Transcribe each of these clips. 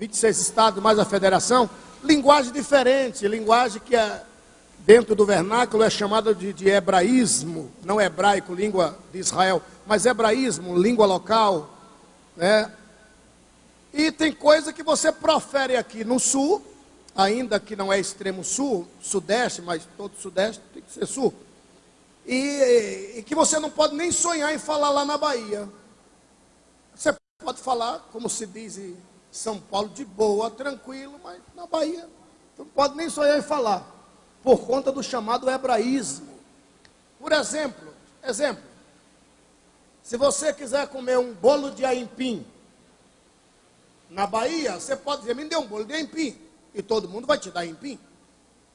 26 estados mais a federação, linguagem diferente, linguagem que é, dentro do vernáculo é chamada de, de hebraísmo, não hebraico, língua de Israel, mas hebraísmo, língua local, né? E tem coisa que você profere aqui no sul, ainda que não é extremo sul, sudeste, mas todo sudeste tem que ser sul. E, e, que você não pode nem sonhar em falar lá na Bahia. Você pode falar, como se diz São Paulo, de boa, tranquilo, mas na Bahia não pode nem sonhar em falar, por conta do chamado hebraísmo. Por exemplo, exemplo, se você quiser comer um bolo de aipim na Bahia, você pode dizer, me dê um bolo de aipim, e todo mundo vai te dar aipim.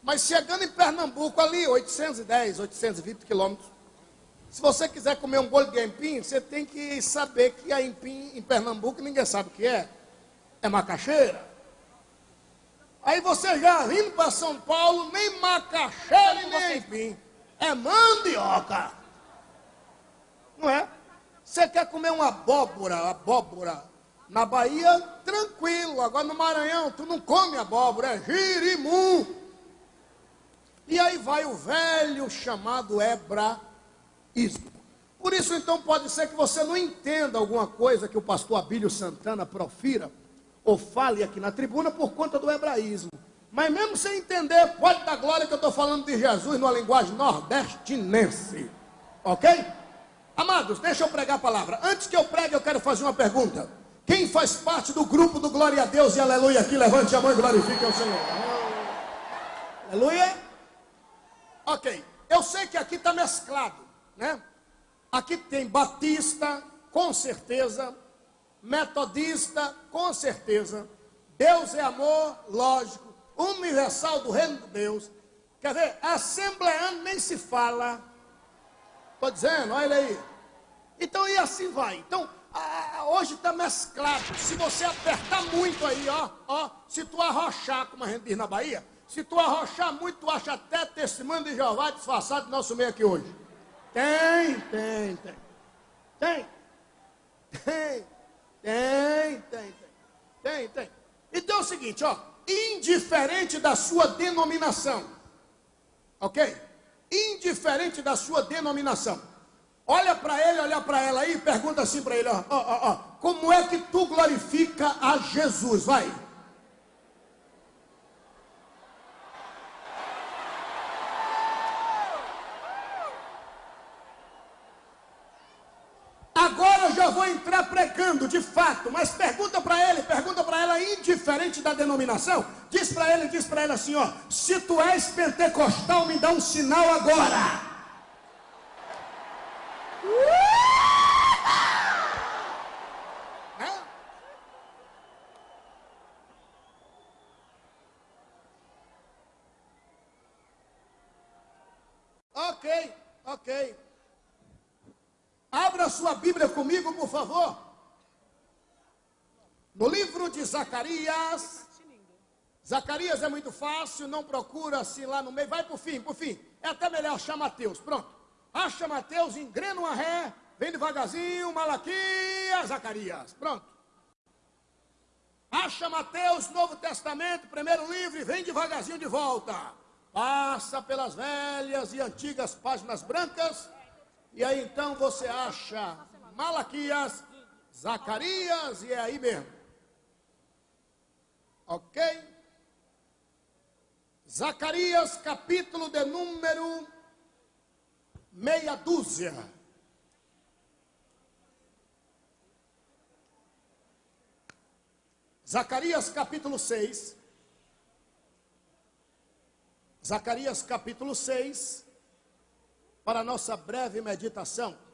Mas chegando em Pernambuco, ali, 810, 820 quilômetros, se você quiser comer um bolo de aipim, você tem que saber que aipim em Pernambuco, ninguém sabe o que é. É macaxeira. Aí você já vindo para São Paulo, nem macaxeira e nem aipim. É mandioca. Não é? Você quer comer uma abóbora, abóbora, na Bahia, tranquilo. Agora no Maranhão, tu não come abóbora, é girimum. E aí vai o velho chamado hebraísmo. Por isso, então, pode ser que você não entenda alguma coisa que o pastor Abílio Santana profira ou fale aqui na tribuna por conta do hebraísmo. Mas mesmo sem entender, pode dar glória que eu estou falando de Jesus numa linguagem nordestinense. Ok? Amados, deixa eu pregar a palavra. Antes que eu pregue, eu quero fazer uma pergunta. Quem faz parte do grupo do Glória a Deus e Aleluia aqui, levante a mão e glorifique ao Senhor. Aleluia. Ok, eu sei que aqui está mesclado, né? Aqui tem batista, com certeza, metodista, com certeza, Deus é amor, lógico, universal do reino de Deus. Quer ver, assembleando nem se fala. Estou dizendo, olha aí. Então, e assim vai. Então, hoje está mesclado. Se você apertar muito aí, ó, ó, se tu arrochar, como a gente diz na Bahia, se tu arrochar muito, tu acha até testemunho de Jeová disfarçado do nosso meio aqui hoje. Tem, tem, tem. Tem. Tem. Tem, tem, tem. Tem, tem. Então é o seguinte, ó. Indiferente da sua denominação. Ok? Indiferente da sua denominação. Olha para ele, olha para ela aí pergunta assim para ele, ó, ó, ó. Como é que tu glorifica a Jesus? Vai. pregando de fato, mas pergunta para ele, pergunta para ela, da denominação, diz para ele, diz para ela assim: ó, se tu és pentecostal, me dá um sinal agora. Ok, ok. Abra sua Bíblia comigo, por favor. No livro de Zacarias, Zacarias é muito fácil, não procura assim lá no meio, vai para o fim, para o fim. É até melhor achar Mateus, pronto. Acha Mateus, engrena uma ré, vem devagarzinho, Malaquias, Zacarias, pronto. Acha Mateus, Novo Testamento, primeiro livro, e vem devagarzinho de volta. Passa pelas velhas e antigas páginas brancas, e aí então você acha Malaquias, Zacarias, e é aí mesmo. Ok? Zacarias, capítulo de número meia dúzia. Zacarias, capítulo 6. Zacarias, capítulo 6. Para nossa breve meditação.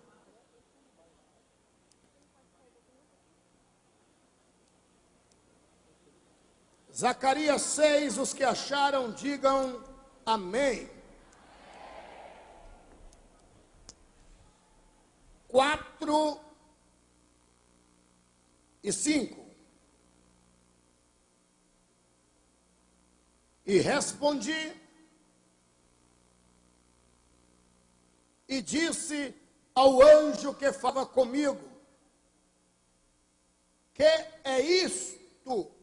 Zacarias 6, os que acharam, digam amém. Quatro e cinco. E respondi e disse ao anjo que falava comigo: Que é isto?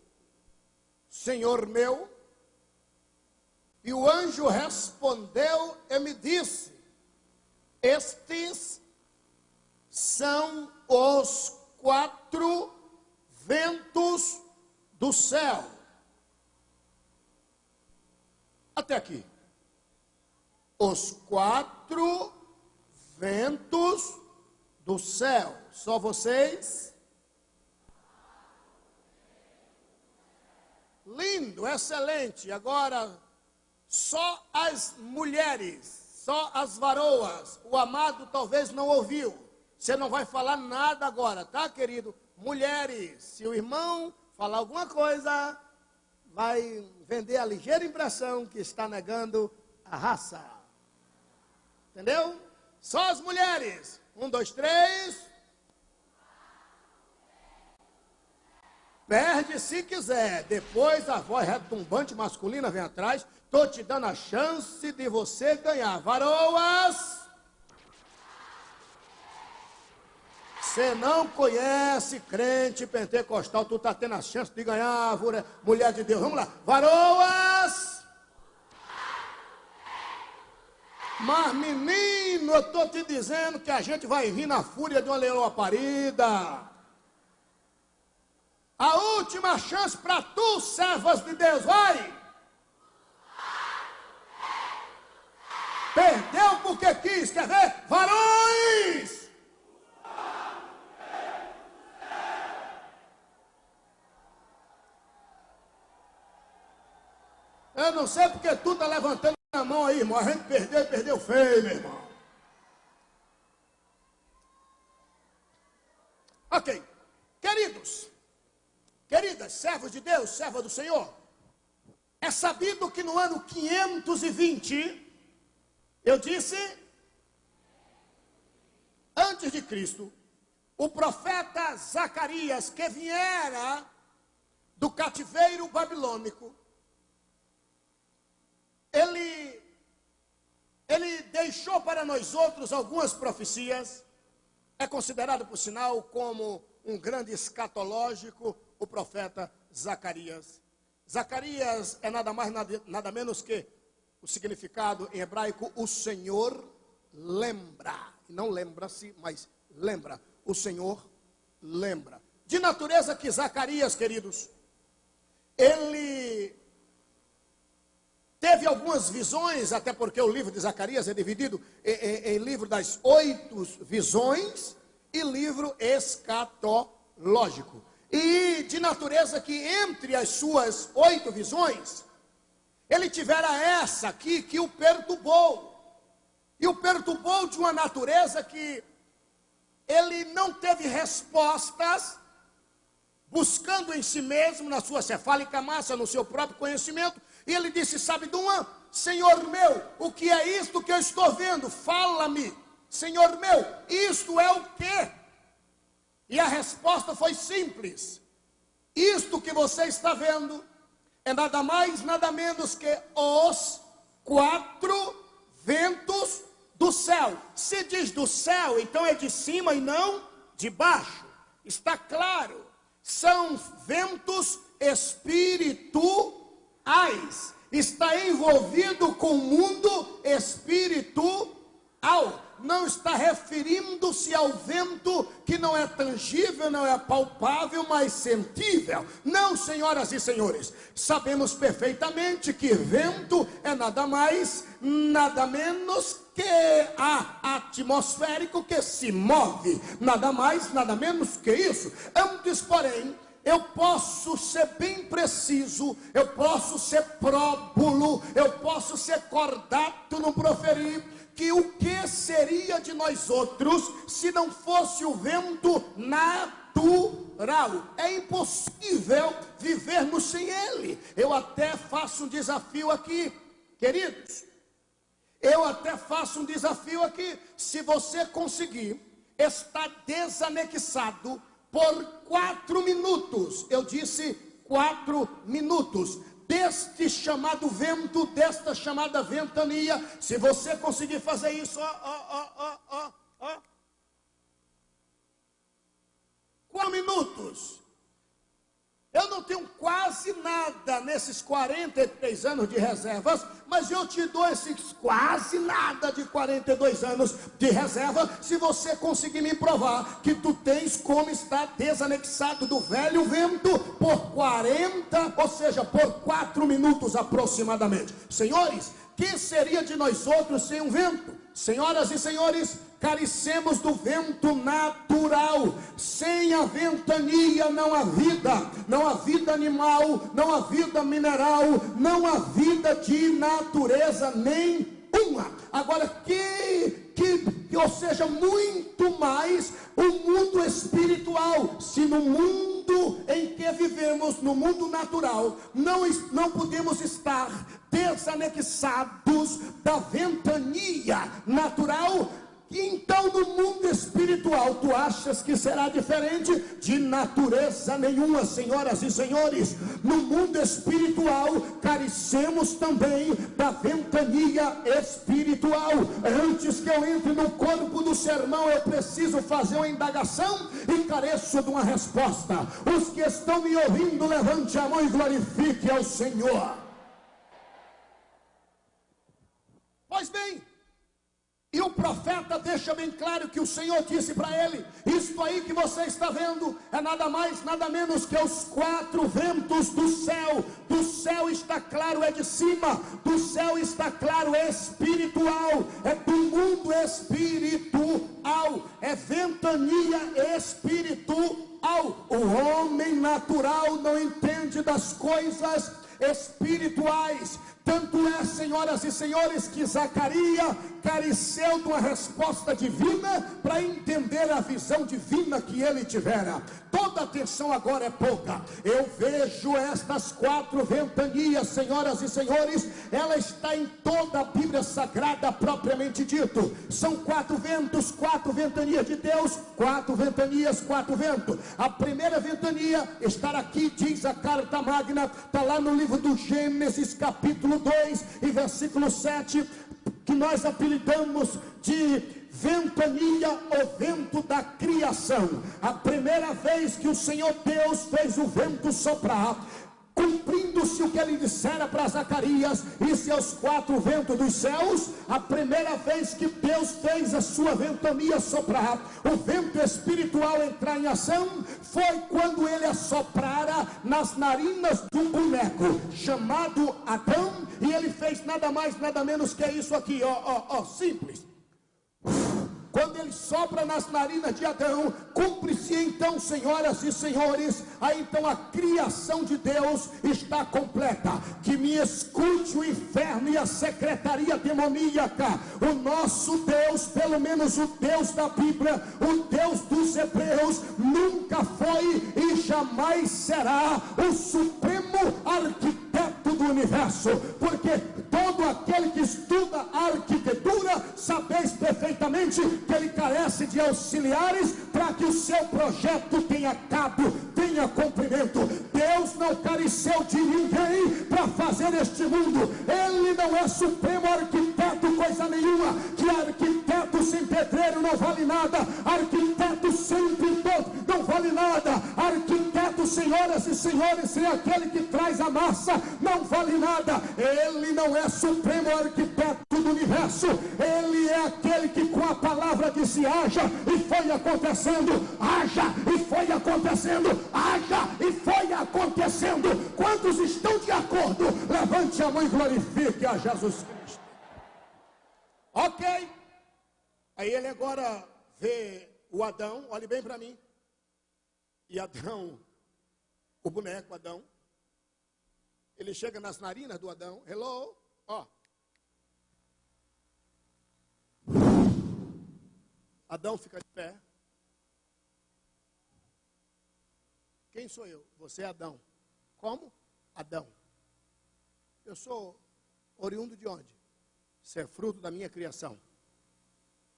Senhor meu? E o anjo respondeu e me disse: Estes são os quatro ventos do céu. Até aqui. Os quatro ventos do céu. Só vocês? Lindo, excelente. Agora, só as mulheres, só as varoas. O amado talvez não ouviu. Você não vai falar nada agora, tá, querido? Mulheres, se o irmão falar alguma coisa, vai vender a ligeira impressão que está negando a raça. Entendeu? Só as mulheres. Um, dois, três. Perde se quiser. Depois a voz retumbante masculina vem atrás. Estou te dando a chance de você ganhar. Varoas! Você não conhece crente pentecostal, tu está tendo a chance de ganhar, mulher de Deus. Vamos lá. Varoas! Mas, menino, eu estou te dizendo que a gente vai vir na fúria de uma leoa parida. A última chance para tu, servas de Deus, vai! Perdeu porque quis, quer ver? Varões! Eu não sei porque tu está levantando a mão aí, irmão. A gente perdeu perdeu feio, meu irmão. Ok. Queridos, queridas, servos de Deus, serva do Senhor, é sabido que no ano 520, eu disse, antes de Cristo, o profeta Zacarias, que viera do cativeiro babilônico, ele, ele deixou para nós outros algumas profecias, é considerado, por sinal, como um grande escatológico, o profeta Zacarias. Zacarias é nada mais, nada, nada menos que o significado em hebraico, o Senhor lembra. Não lembra-se, mas lembra. O Senhor lembra. De natureza que Zacarias, queridos, ele Teve algumas visões, até porque o livro de Zacarias é dividido em, em, em livro das oito visões e livro escatológico. E de natureza que entre as suas oito visões, ele tivera essa aqui que o perturbou. E o perturbou de uma natureza que ele não teve respostas, buscando em si mesmo, na sua cefálica massa, no seu próprio conhecimento, e ele disse: Sabe? Senhor meu, o que é isto que eu estou vendo? Fala-me, Senhor meu, isto é o quê? E a resposta foi simples: Isto que você está vendo é nada mais, nada menos que os quatro ventos do céu. Se diz do céu, então é de cima e não de baixo. Está claro, são ventos espirituais está envolvido com o mundo espiritual. Não está referindo-se ao vento que não é tangível, não é palpável, mas sentível. Não, senhoras e senhores, sabemos perfeitamente que vento é nada mais, nada menos que a atmosférico que se move. Nada mais, nada menos que isso. Antes, porém, eu posso ser bem preciso, eu posso ser próbulo, eu posso ser cordato no proferir, que o que seria de nós outros se não fosse o vento natural? É impossível vivermos sem ele. Eu até faço um desafio aqui, queridos. Eu até faço um desafio aqui. Se você conseguir estar desanexado por quatro minutos. Eu disse quatro minutos. Deste chamado vento, desta chamada ventania. Se você conseguir fazer isso, ó, ó, ó, ó, ó. Quatro minutos. Eu não tenho quase nada nesses 43 anos de reservas, mas eu te dou esses quase nada de 42 anos de reserva, se você conseguir me provar que tu tens como estar desanexado do velho vento por 40, ou seja, por 4 minutos aproximadamente. Senhores, que seria de nós outros sem um vento? Senhoras e senhores, carecemos do vento natural. Sem a ventania não há vida, não há vida animal, não há vida mineral, não há vida de natureza nenhuma. Agora, que, que, ou seja, muito mais o mundo espiritual, se no mundo em que vivemos, no mundo natural, não, não podemos estar desanexados da ventania natural, então no mundo espiritual tu achas que será diferente? De natureza nenhuma, senhoras e senhores. No mundo espiritual carecemos também da ventania espiritual. Antes que eu entre no corpo do sermão, eu preciso fazer uma indagação e careço de uma resposta. Os que estão me ouvindo, levante a mão e glorifique ao Senhor. Pois bem, e o profeta deixa bem claro que o Senhor disse para ele: Isto aí que você está vendo é nada mais, nada menos que os quatro ventos do céu. Do céu está claro, é de cima, do céu está claro, é espiritual, é do mundo espiritual, é ventania espiritual. O homem natural não entende das coisas espirituais. Tanto é, senhoras e senhores, que Zacarias careceu de uma resposta divina para entender a visão divina que ele tivera. Toda atenção agora é pouca. Eu vejo estas quatro ventanias, senhoras e senhores, ela está em toda a Bíblia Sagrada propriamente dito. São quatro ventos, quatro ventanias de Deus, quatro ventanias, quatro ventos. A primeira ventania está aqui, diz a carta magna, está lá no livro do Gênesis, capítulo 2 e versículo 7, que nós apelidamos de ventania, o vento da criação. A primeira vez que o Senhor Deus fez o vento soprar, cumprindo-se o que ele dissera para Zacarias e seus quatro ventos dos céus, a primeira vez que Deus fez a sua ventania soprar, o vento espiritual entrar em ação, foi quando ele assoprara nas narinas de um boneco chamado Adão, e ele fez nada mais, nada menos que isso aqui, ó, ó, ó, simples. Ele sopra nas narinas de Adão, cumpre-se então, senhoras e senhores, aí então a criação de Deus está completa. Que me escute o inferno e a secretaria demoníaca. O nosso Deus, pelo menos o Deus da Bíblia, o Deus dos Hebreus, nunca foi e jamais será o supremo arquiteto do universo, porque todo aquele que estuda arquitetura, sabeis perfeitamente que ele carece de auxiliares para que o seu projeto tenha cabo, tenha cumprimento. Deus não careceu de ninguém para fazer este mundo. Ele não é supremo arquiteto, coisa nenhuma. Que arquiteto sem pedreiro não vale nada. Arquiteto sem pintor não vale nada. Arquiteto, senhoras e senhores, sem aquele que traz a massa, não vale nada. Ele não é supremo arquiteto do universo. Ele é aquele que com a palavra disse haja e foi acontecendo, haja e foi acontecendo, haja e foi acontecendo. Quantos estão de acordo? Levante a mão e glorifique a Jesus Cristo. Ok. Aí ele agora vê o Adão, olhe bem para mim. E Adão, o boneco Adão, ele chega nas narinas do Adão, hello, ó. Adão fica de pé. Quem sou eu? Você é Adão. Como? Adão. Eu sou oriundo de onde? Você é fruto da minha criação.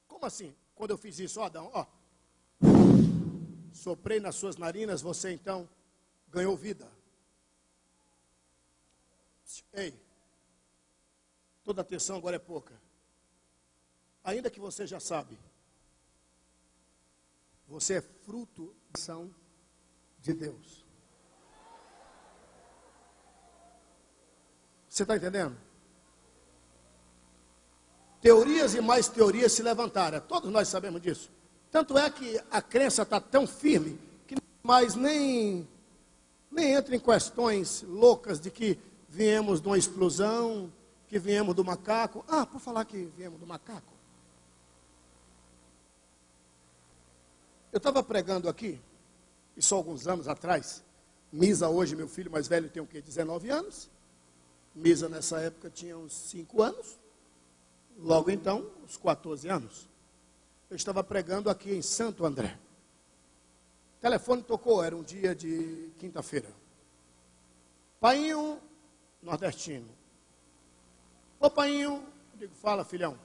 Como assim? Quando eu fiz isso, ó, Adão, ó. Soprei nas suas narinas, você então ganhou vida. Ei, toda atenção agora é pouca. Ainda que você já sabe, você é fruto da ação de Deus. Você está entendendo? Teorias e mais teorias se levantaram. Todos nós sabemos disso. Tanto é que a crença está tão firme que mais nem nem entra em questões loucas de que viemos de uma explosão, que viemos do macaco. Ah, por falar que viemos do macaco. Eu estava pregando aqui, isso alguns anos atrás. Misa hoje, meu filho mais velho tem o quê? 19 anos. Misa nessa época tinha uns 5 anos. Logo então, uns 14 anos. Eu estava pregando aqui em Santo André. Telefone tocou, era um dia de quinta-feira. Painho nordestino. Ô painho, digo, fala filhão.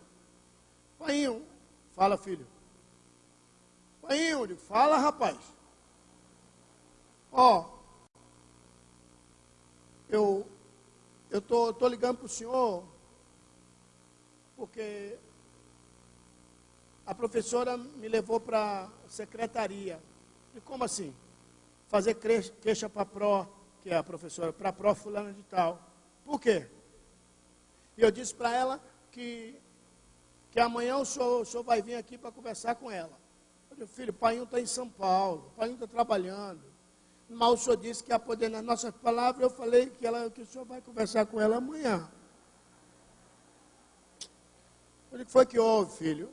Painho, fala filho. Painho, digo, fala rapaz. Ó, eu eu tô, tô ligando para o senhor porque a professora me levou para a secretaria. E como assim? Fazer queixa para a pró, que é a professora, para a pró fulana de tal. Por quê? E eu disse para ela que, que amanhã o senhor, o senhor vai vir aqui para conversar com ela. Eu disse, filho, o pai está em São Paulo, o pai está trabalhando. Mas o senhor disse que ia poder, nas nossas palavras, eu falei que, ela, que o senhor vai conversar com ela amanhã. Eu disse, foi que houve, filho?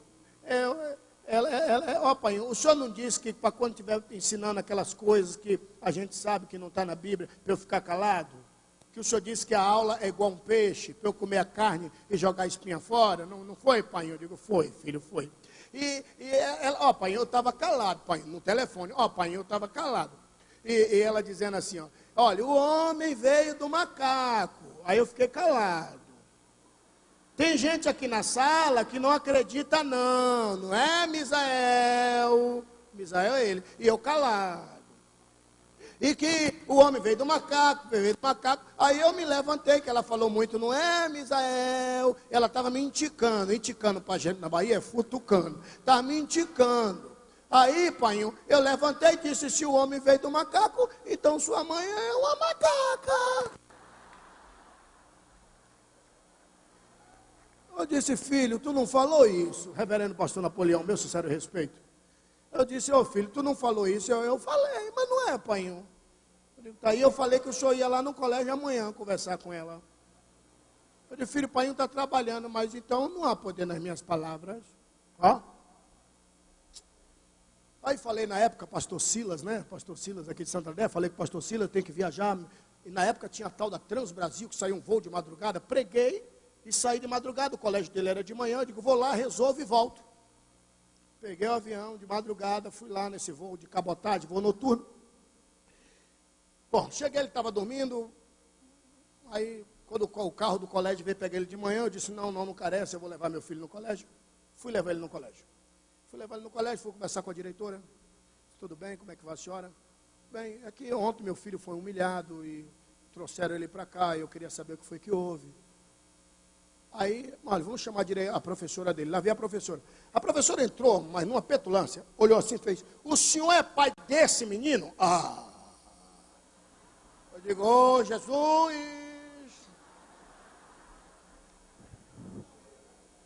É, ela, ela, ó, pai, o senhor não disse que para quando estiver ensinando aquelas coisas que a gente sabe que não está na Bíblia, para eu ficar calado? Que o senhor disse que a aula é igual um peixe, para eu comer a carne e jogar a espinha fora? Não, não foi, pai? Eu digo, foi, filho, foi. E, e ela, ó, pai, eu estava calado, pai, no telefone. Ó, pai, eu estava calado. E, e, ela dizendo assim, ó, olha, o homem veio do macaco. Aí eu fiquei calado. Tem gente aqui na sala que não acredita não, não é, Misael? Misael é ele. E eu calado. E que o homem veio do macaco, veio do macaco. Aí eu me levantei, que ela falou muito, não é, Misael? Ela estava me indicando, indicando para gente na Bahia, é futucando. Estava me indicando. Aí, pai, eu levantei e disse: se o homem veio do macaco, então sua mãe é uma macaca. Eu disse, filho, tu não falou isso, reverendo pastor Napoleão, meu sincero respeito. Eu disse, ô oh, filho, tu não falou isso? Eu, eu falei, mas não é, pai. Aí eu falei que o senhor ia lá no colégio amanhã conversar com ela. Eu disse, filho, pai está trabalhando, mas então não há poder nas minhas palavras. Ó. Aí falei na época, pastor Silas, né? Pastor Silas aqui de Santo André, falei que pastor Silas tem que viajar. E na época tinha a tal da Trans Brasil, que saiu um voo de madrugada. Preguei e saí de madrugada. O colégio dele era de manhã. Eu digo, vou lá, resolvo e volto. Peguei o avião de madrugada, fui lá nesse voo de cabotagem, voo noturno. Bom, cheguei, ele estava dormindo. Aí, quando o carro do colégio veio pegar ele de manhã, eu disse: Não, não, não carece, eu vou levar meu filho no colégio. Fui levar ele no colégio. Fui levar ele no colégio, fui conversar com a diretora. Tudo bem, como é que vai a senhora? Bem, aqui é ontem meu filho foi humilhado e trouxeram ele para cá, e eu queria saber o que foi que houve. Aí, olha, vamos chamar a professora dele. Lá veio a professora. A professora entrou, mas numa petulância, olhou assim e fez: O senhor é pai desse menino? Ah! digo, oh, Jesus.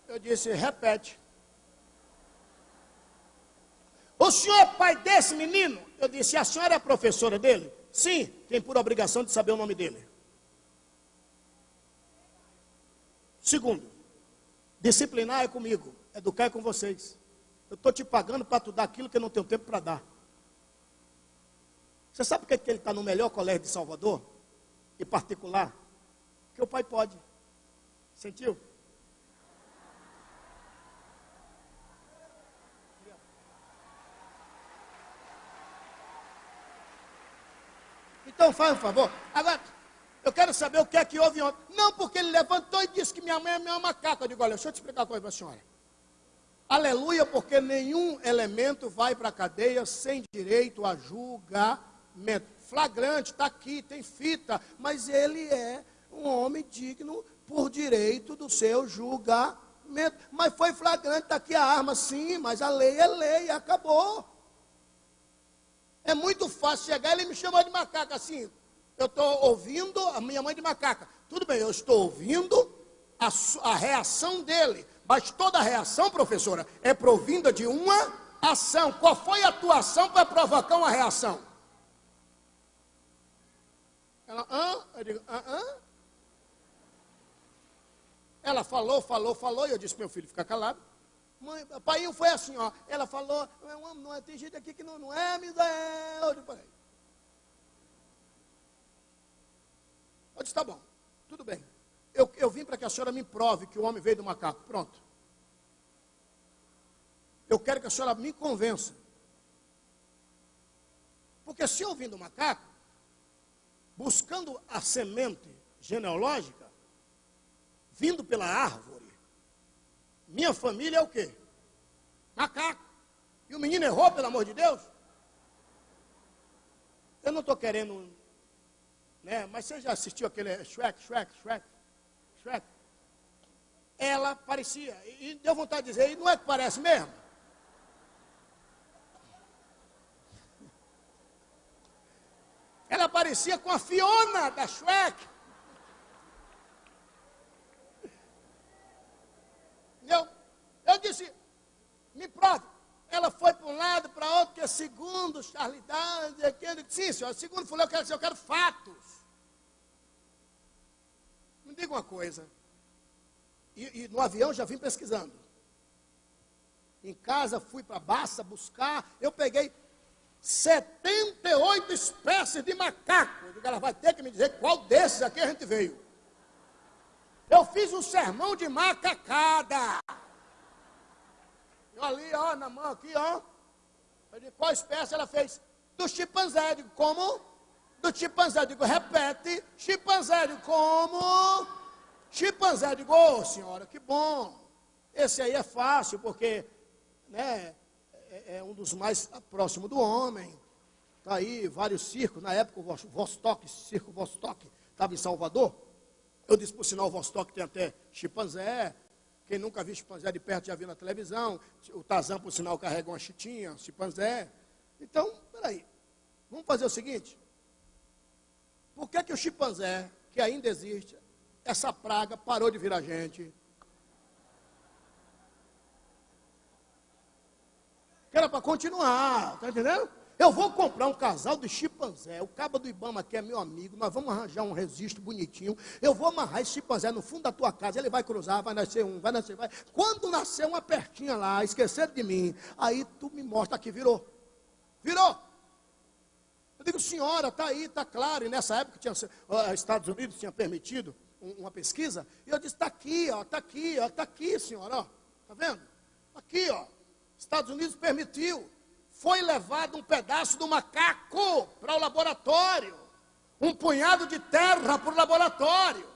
Eu disse, repete. O senhor é pai desse menino? Eu disse, a senhora é professora dele? Sim, tem por obrigação de saber o nome dele. Segundo, disciplinar é comigo, educar é com vocês. Eu estou te pagando para tu dar aquilo que eu não tenho tempo para dar. Você sabe por que ele está no melhor colégio de Salvador? E particular? Que o pai pode. Sentiu? Então faz um favor. Agora, eu quero saber o que é que houve ontem. Não, porque ele levantou e disse que minha mãe é minha macaca. Eu digo, olha, deixa eu te explicar uma coisa para a senhora. Aleluia, porque nenhum elemento vai para a cadeia sem direito a julgamento flagrante, está aqui, tem fita, mas ele é um homem digno por direito do seu julgamento. Mas foi flagrante, está aqui a arma, sim, mas a lei é lei, acabou. É muito fácil chegar, ele me chamou de macaco assim, Eu estou ouvindo a minha mãe de macaca. Tudo bem, eu estou ouvindo a, a reação dele. Mas toda reação, professora, é provinda de uma ação. Qual foi a tua ação para provocar uma reação? Ela, hã? Eu digo, hã, hã? Ela falou, falou, falou, e eu disse, meu filho, fica calado. Mãe, pai, foi assim, ó. Ela falou, não, não tem gente aqui que não, não é, me. Eu peraí. Eu disse, tá bom, tudo bem. Eu, eu vim para que a senhora me prove que o homem veio do macaco. Pronto. Eu quero que a senhora me convença. Porque se eu vim do macaco, buscando a semente genealógica, vindo pela árvore, minha família é o quê? Macaco. E o menino errou, pelo amor de Deus? Eu não estou querendo né? Mas você já assistiu aquele Shrek, Shrek, Shrek, Shrek? Ela parecia, e deu vontade de dizer, e não é que parece mesmo? Ela parecia com a Fiona da Shrek. Eu, eu disse, me prove. Ela foi lado, para outro, que é segundo Charlie Dawes, aquele, sim, senhor, segundo falou, eu quero, eu quero fatos. Me diga uma coisa. E, e no avião já vim pesquisando. Em casa fui para Baça buscar. Eu peguei 78 espécies de macaco. Eu digo, ela vai ter que me dizer qual desses aqui a gente veio. Eu fiz um sermão de macacada. Eu ali, ó, na mão aqui, ó. Eu digo, qual espécie ela fez? Do chimpanzé. Eu digo, como? do chimpanzé. Eu digo, repete, chimpanzé. Eu digo, como? Chimpanzé. Eu digo, ô oh, senhora, que bom. Esse aí é fácil, porque né, é, é um dos mais próximos do homem. Está aí vários circos. Na época, o Vostok, circo Vostok, estava em Salvador. Eu disse, por sinal, o Vostok tem até chimpanzé. Quem nunca viu chimpanzé de perto já viu na televisão. O Tazan, por sinal, carrega uma chitinha, chimpanzé. Então, peraí. Vamos fazer o seguinte. Por que, que o chimpanzé, que ainda existe, essa praga parou de virar gente? Que era para continuar, tá entendendo? Eu vou comprar um casal de chimpanzé. O cabo do Ibama aqui é meu amigo. Nós vamos arranjar um registro bonitinho. Eu vou amarrar esse chimpanzé no fundo da tua casa. Ele vai cruzar, vai nascer um, vai nascer, vai. Quando nascer uma pertinha lá, esquecer de mim, aí tu me mostra que virou. Virou digo, senhora, está aí, está claro. E nessa época, tinha, Estados Unidos tinha permitido um, uma pesquisa. E eu disse, está aqui, ó, está aqui, ó, está aqui, senhora, ó. Está vendo? Aqui, ó. Estados Unidos permitiu. Foi levado um pedaço do macaco para o laboratório. Um punhado de terra para o laboratório.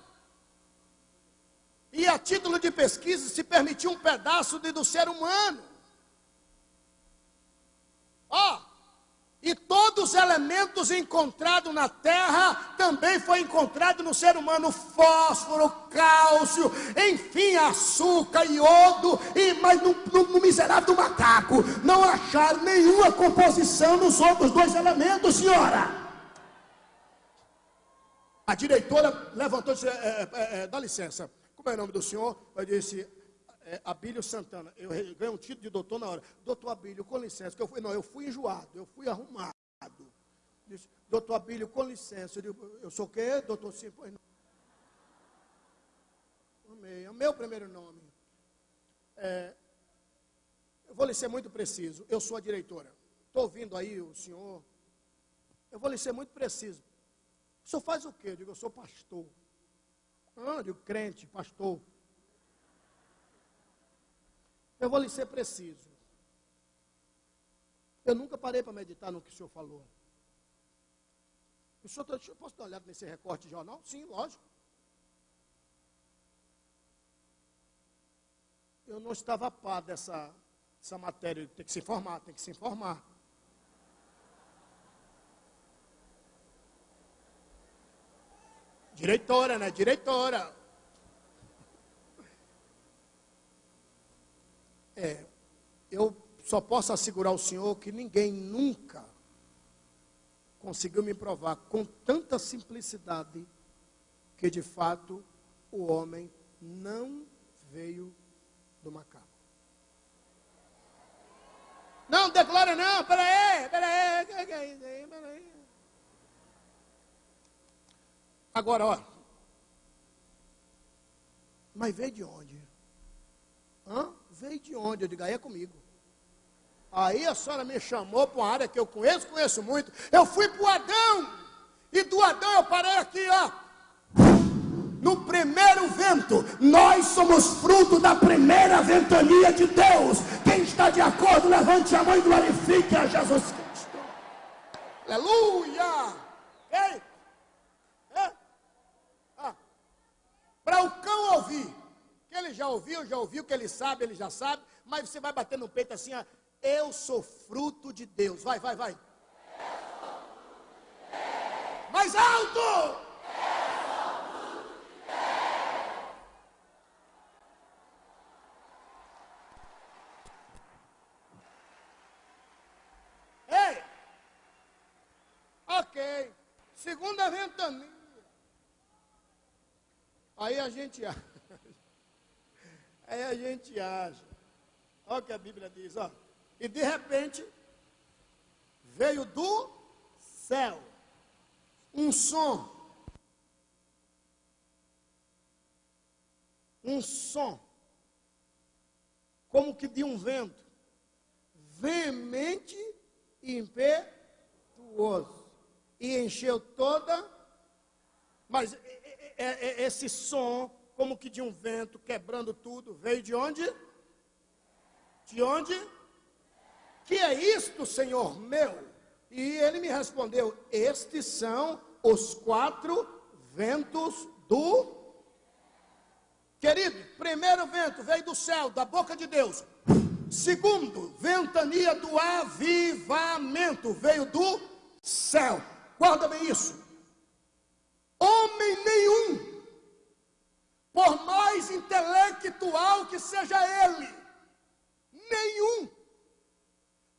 E a título de pesquisa se permitiu um pedaço de, do ser humano. Ó, e todos os elementos encontrados na terra também foi encontrado no ser humano: fósforo, cálcio, enfim, açúcar, iodo, e, mas no, no, no miserável macaco não acharam nenhuma composição nos outros dois elementos, senhora. A diretora levantou e disse: é, é, é, dá licença, como é o nome do senhor? Eu disse: é, Abílio Santana. Eu ganhei um título de doutor na hora. Doutor Abílio, com licença, que eu fui, não, eu fui enjoado, eu fui arrumado. Disse, doutor Abílio, com licença. Eu, digo, eu sou o quê? Doutor Sim, pois não. Amei, é o meu primeiro nome. É, eu vou lhe ser muito preciso. Eu sou a diretora. Estou ouvindo aí o senhor. Eu vou lhe ser muito preciso. O senhor faz o quê? Eu digo, eu sou pastor. Ah, eu digo, crente, pastor. Eu vou lhe ser preciso. Eu nunca parei para meditar no que o senhor falou. O senhor, tá, eu posso dar uma olhada nesse recorte de jornal? Sim, lógico. Eu não estava a par dessa, dessa matéria. Tem que se informar, tem que se informar. Diretora, né? Diretora. É, eu só posso assegurar ao senhor que ninguém nunca conseguiu me provar com tanta simplicidade que de fato o homem não veio do macaco. Não, declara não, peraí, peraí. Agora, ó. Mas veio de onde? Hã? Veio de onde? Eu digo, aí é comigo. Aí a senhora me chamou para uma área que eu conheço, conheço muito. Eu fui para o Adão. E do Adão eu parei aqui, ó. No primeiro vento, nós somos fruto da primeira ventania de Deus. Quem está de acordo, levante a mão e glorifique a Jesus Cristo. Aleluia! Ei! É? Ah. Para o cão ouvir, ele já ouviu, já ouviu, que ele sabe, ele já sabe, mas você vai bater no peito assim, ó, eu sou fruto de Deus. Vai, vai, vai. Mais alto! Ei! Ok. Segunda ventania. Aí a gente acha. Aí a gente acha. Olha o que a Bíblia diz, ó. E de repente, veio do céu um som. Um som. Como que de um vento. Veemente e impetuoso. E encheu toda. Mas esse som, como que de um vento, quebrando tudo, veio de onde? De onde? Que é isto, Senhor meu? E ele me respondeu: Estes são os quatro ventos do. Querido, primeiro vento veio do céu, da boca de Deus. Segundo, ventania do avivamento veio do céu. Guarda bem isso. Homem nenhum, por mais intelectual que seja ele, nenhum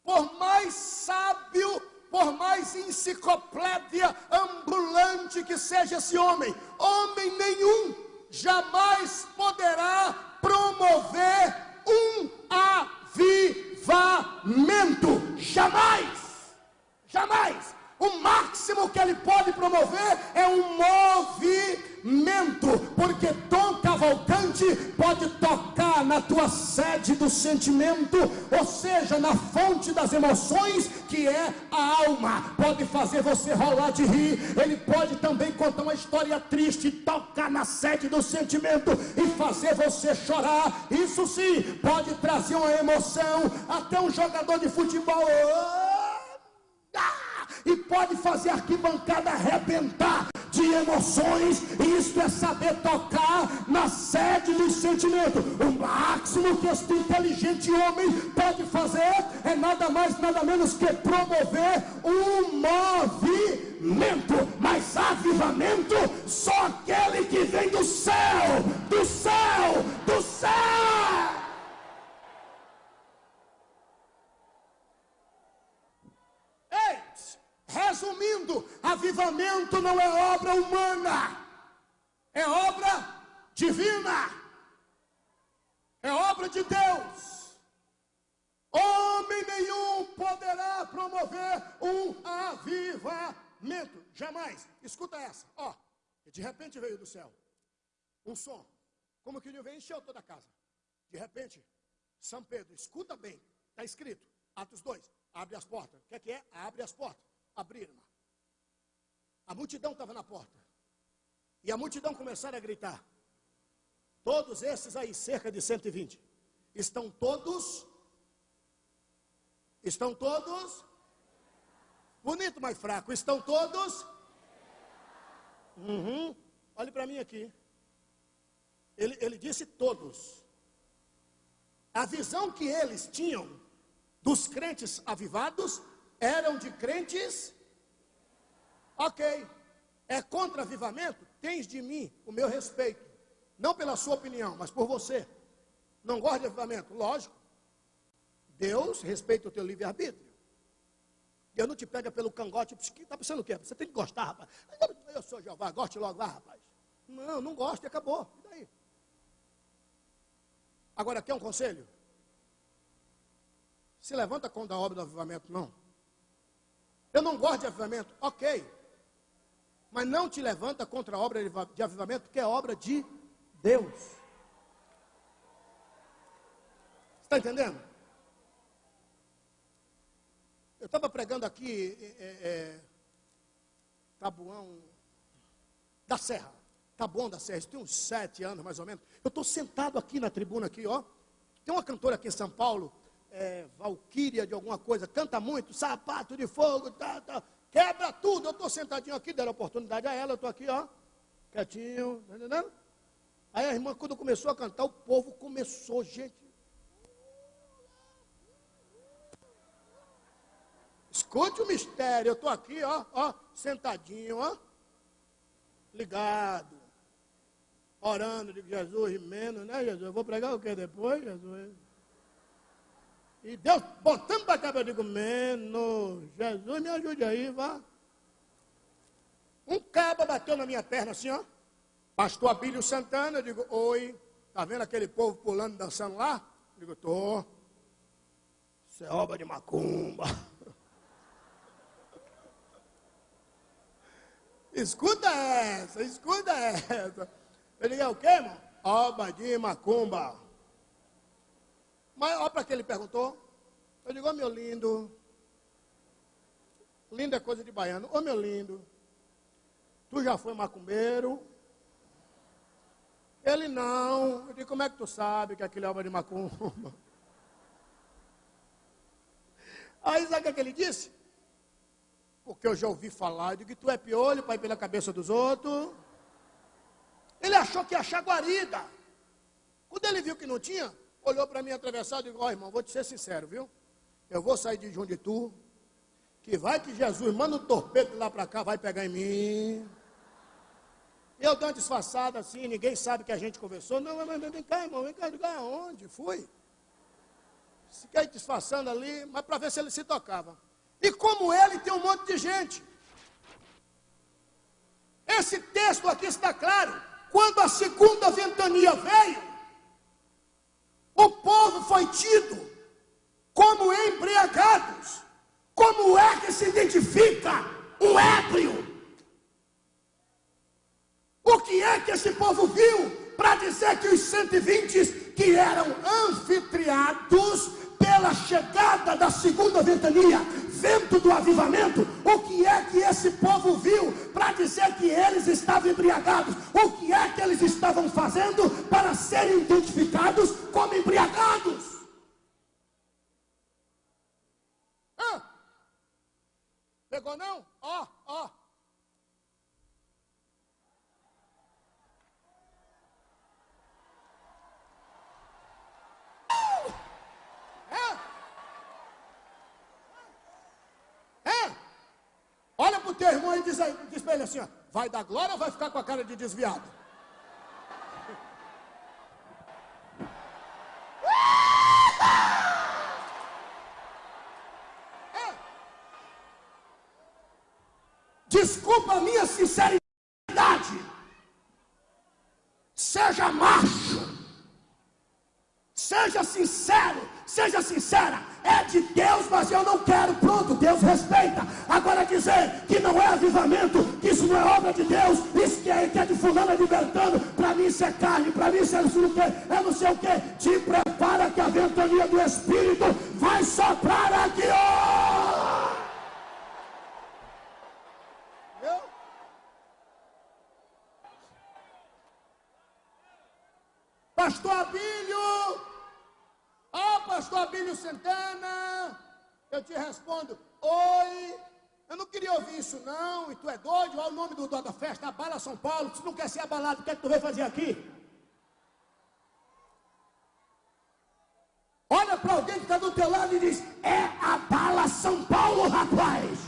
por mais sábio, por mais enciclopédia ambulante que seja esse homem, homem nenhum jamais poderá promover um avivamento. Jamais! Jamais! O máximo que ele pode promover é um movimento, porque Tom Cavalcante pode tocar na tua sede do sentimento, ou seja, na fonte das emoções, que é a alma. Pode fazer você rolar de rir, ele pode também contar uma história triste, tocar na sede do sentimento e fazer você chorar. Isso sim, pode trazer uma emoção, até um jogador de futebol. Oh! E pode fazer arquibancada arrebentar de emoções. Isto é saber tocar na sede do sentimento. O máximo que este inteligente homem pode fazer é nada mais, nada menos que promover um movimento. Mas avivamento, só aquele que vem do céu, do céu, do céu. Resumindo, avivamento não é obra humana, é obra divina, é obra de Deus. Homem nenhum poderá promover um avivamento, jamais. Escuta essa, ó. De repente veio do céu um som, como que veio encheu toda a casa. De repente, São Pedro, escuta bem, está escrito, Atos 2, abre as portas. O que é que é? Abre as portas abriram. A multidão estava na porta. E a multidão começaram a gritar. Todos esses aí, cerca de 120, estão todos. Estão todos. Bonito, mas fraco. Estão todos. Uhum. Olhe para mim aqui. Ele, ele disse todos. A visão que eles tinham dos crentes avivados eram de crentes. Ok. É contra avivamento? Tens de mim o meu respeito. Não pela sua opinião, mas por você. Não gosta de avivamento? Lógico. Deus respeita o teu livre-arbítrio. Deus não te pega pelo cangote. Está pensando o quê? Você tem que gostar, rapaz. Eu sou Jeová, goste logo lá, rapaz. Não, não gosto e acabou. E daí? Agora, quer um conselho? Se levanta contra a obra do avivamento, não. Eu não gosto de avivamento, ok. Mas não te levanta contra a obra de avivamento, porque é obra de Deus. Está entendendo? Eu estava pregando aqui, é, é, é, Tabuão da Serra. Tabuão da Serra, isso tem uns sete anos mais ou menos. Eu estou sentado aqui na tribuna, aqui, ó. Tem uma cantora aqui em São Paulo, é, Valquíria de alguma coisa, canta muito, sapato de fogo, tá, tá, quebra tudo. Eu estou sentadinho aqui, deram oportunidade a ela, eu estou aqui, ó, quietinho, tá entendendo? Aí a irmã, quando começou a cantar, o povo começou, gente. Escute o mistério, eu estou aqui, ó, ó, sentadinho, ó, ligado, orando, digo, Jesus, menos, né, Jesus? Eu vou pregar o que depois, Jesus? E Deus botando para cá, eu digo, menos, Jesus me ajude aí, vá. Um cabo bateu na minha perna assim, ó. Pastor Abílio Santana, eu digo, oi, tá vendo aquele povo pulando, dançando lá? Eu digo, tô. Isso é obra de macumba. escuta essa, escuta essa. Eu digo, é o quê, irmão? Obra de macumba. Mas olha para que ele perguntou. Eu digo, ô oh, meu lindo. Lindo é coisa de baiano. Ô oh, meu lindo. Tu já foi macumbeiro? Ele não. Eu digo, como é que tu sabe que aquilo é obra de macumba? Aí sabe o que ele disse? Porque eu já ouvi falar. Eu digo, tu é piolho para ir pela cabeça dos outros. Ele achou que ia achar guarida. Quando ele viu que não tinha, olhou para mim atravessado e disse, ó oh, irmão, vou te ser sincero, viu? Eu vou sair de João de Tu, que vai que Jesus manda um torpedo lá para cá, vai pegar em mim. Eu dou uma disfarçada assim, ninguém sabe que a gente conversou. Não, mas, mas vem cá, irmão, vem cá, digo, aonde? Fui. Fiquei disfarçando ali, mas para ver se ele se tocava. E como ele, tem um monte de gente. Esse texto aqui está claro. Quando a segunda ventania veio, o povo foi tido como embriagados. Como é que se identifica um ébrio? O que é que esse povo viu para dizer que os 120 que eram anfitriados pela chegada da segunda ventania, vento do avivamento, o que é que esse povo viu para dizer que eles estavam embriagados? O que é que eles estavam fazendo para serem identificados como embriagados? Ah, pegou não? Ó, ó. Olha para o teu irmão e diz, diz para ele assim: ó, vai dar glória ou vai ficar com a cara de desviado? É. Desculpa a minha sinceridade. Seja macho. Seja sincero. Seja sincera é de Deus, mas eu não quero. Pronto, Deus respeita. Agora dizer que não é avivamento, que isso não é obra de Deus, isso que é, que é de fulano libertando, para mim isso é carne, para mim isso é não sei o que, é não sei o que. Te prepara que a ventania do Espírito vai soprar aqui, ó. Pastor Abílio, oh, pastor Abílio Santana, eu te respondo, oi, eu não queria ouvir isso não, e tu é doido, olha o nome do dono da festa, abala São Paulo, tu não quer ser abalado, o que é que tu veio fazer aqui? Olha para alguém que está do teu lado e diz, é abala São Paulo, rapaz.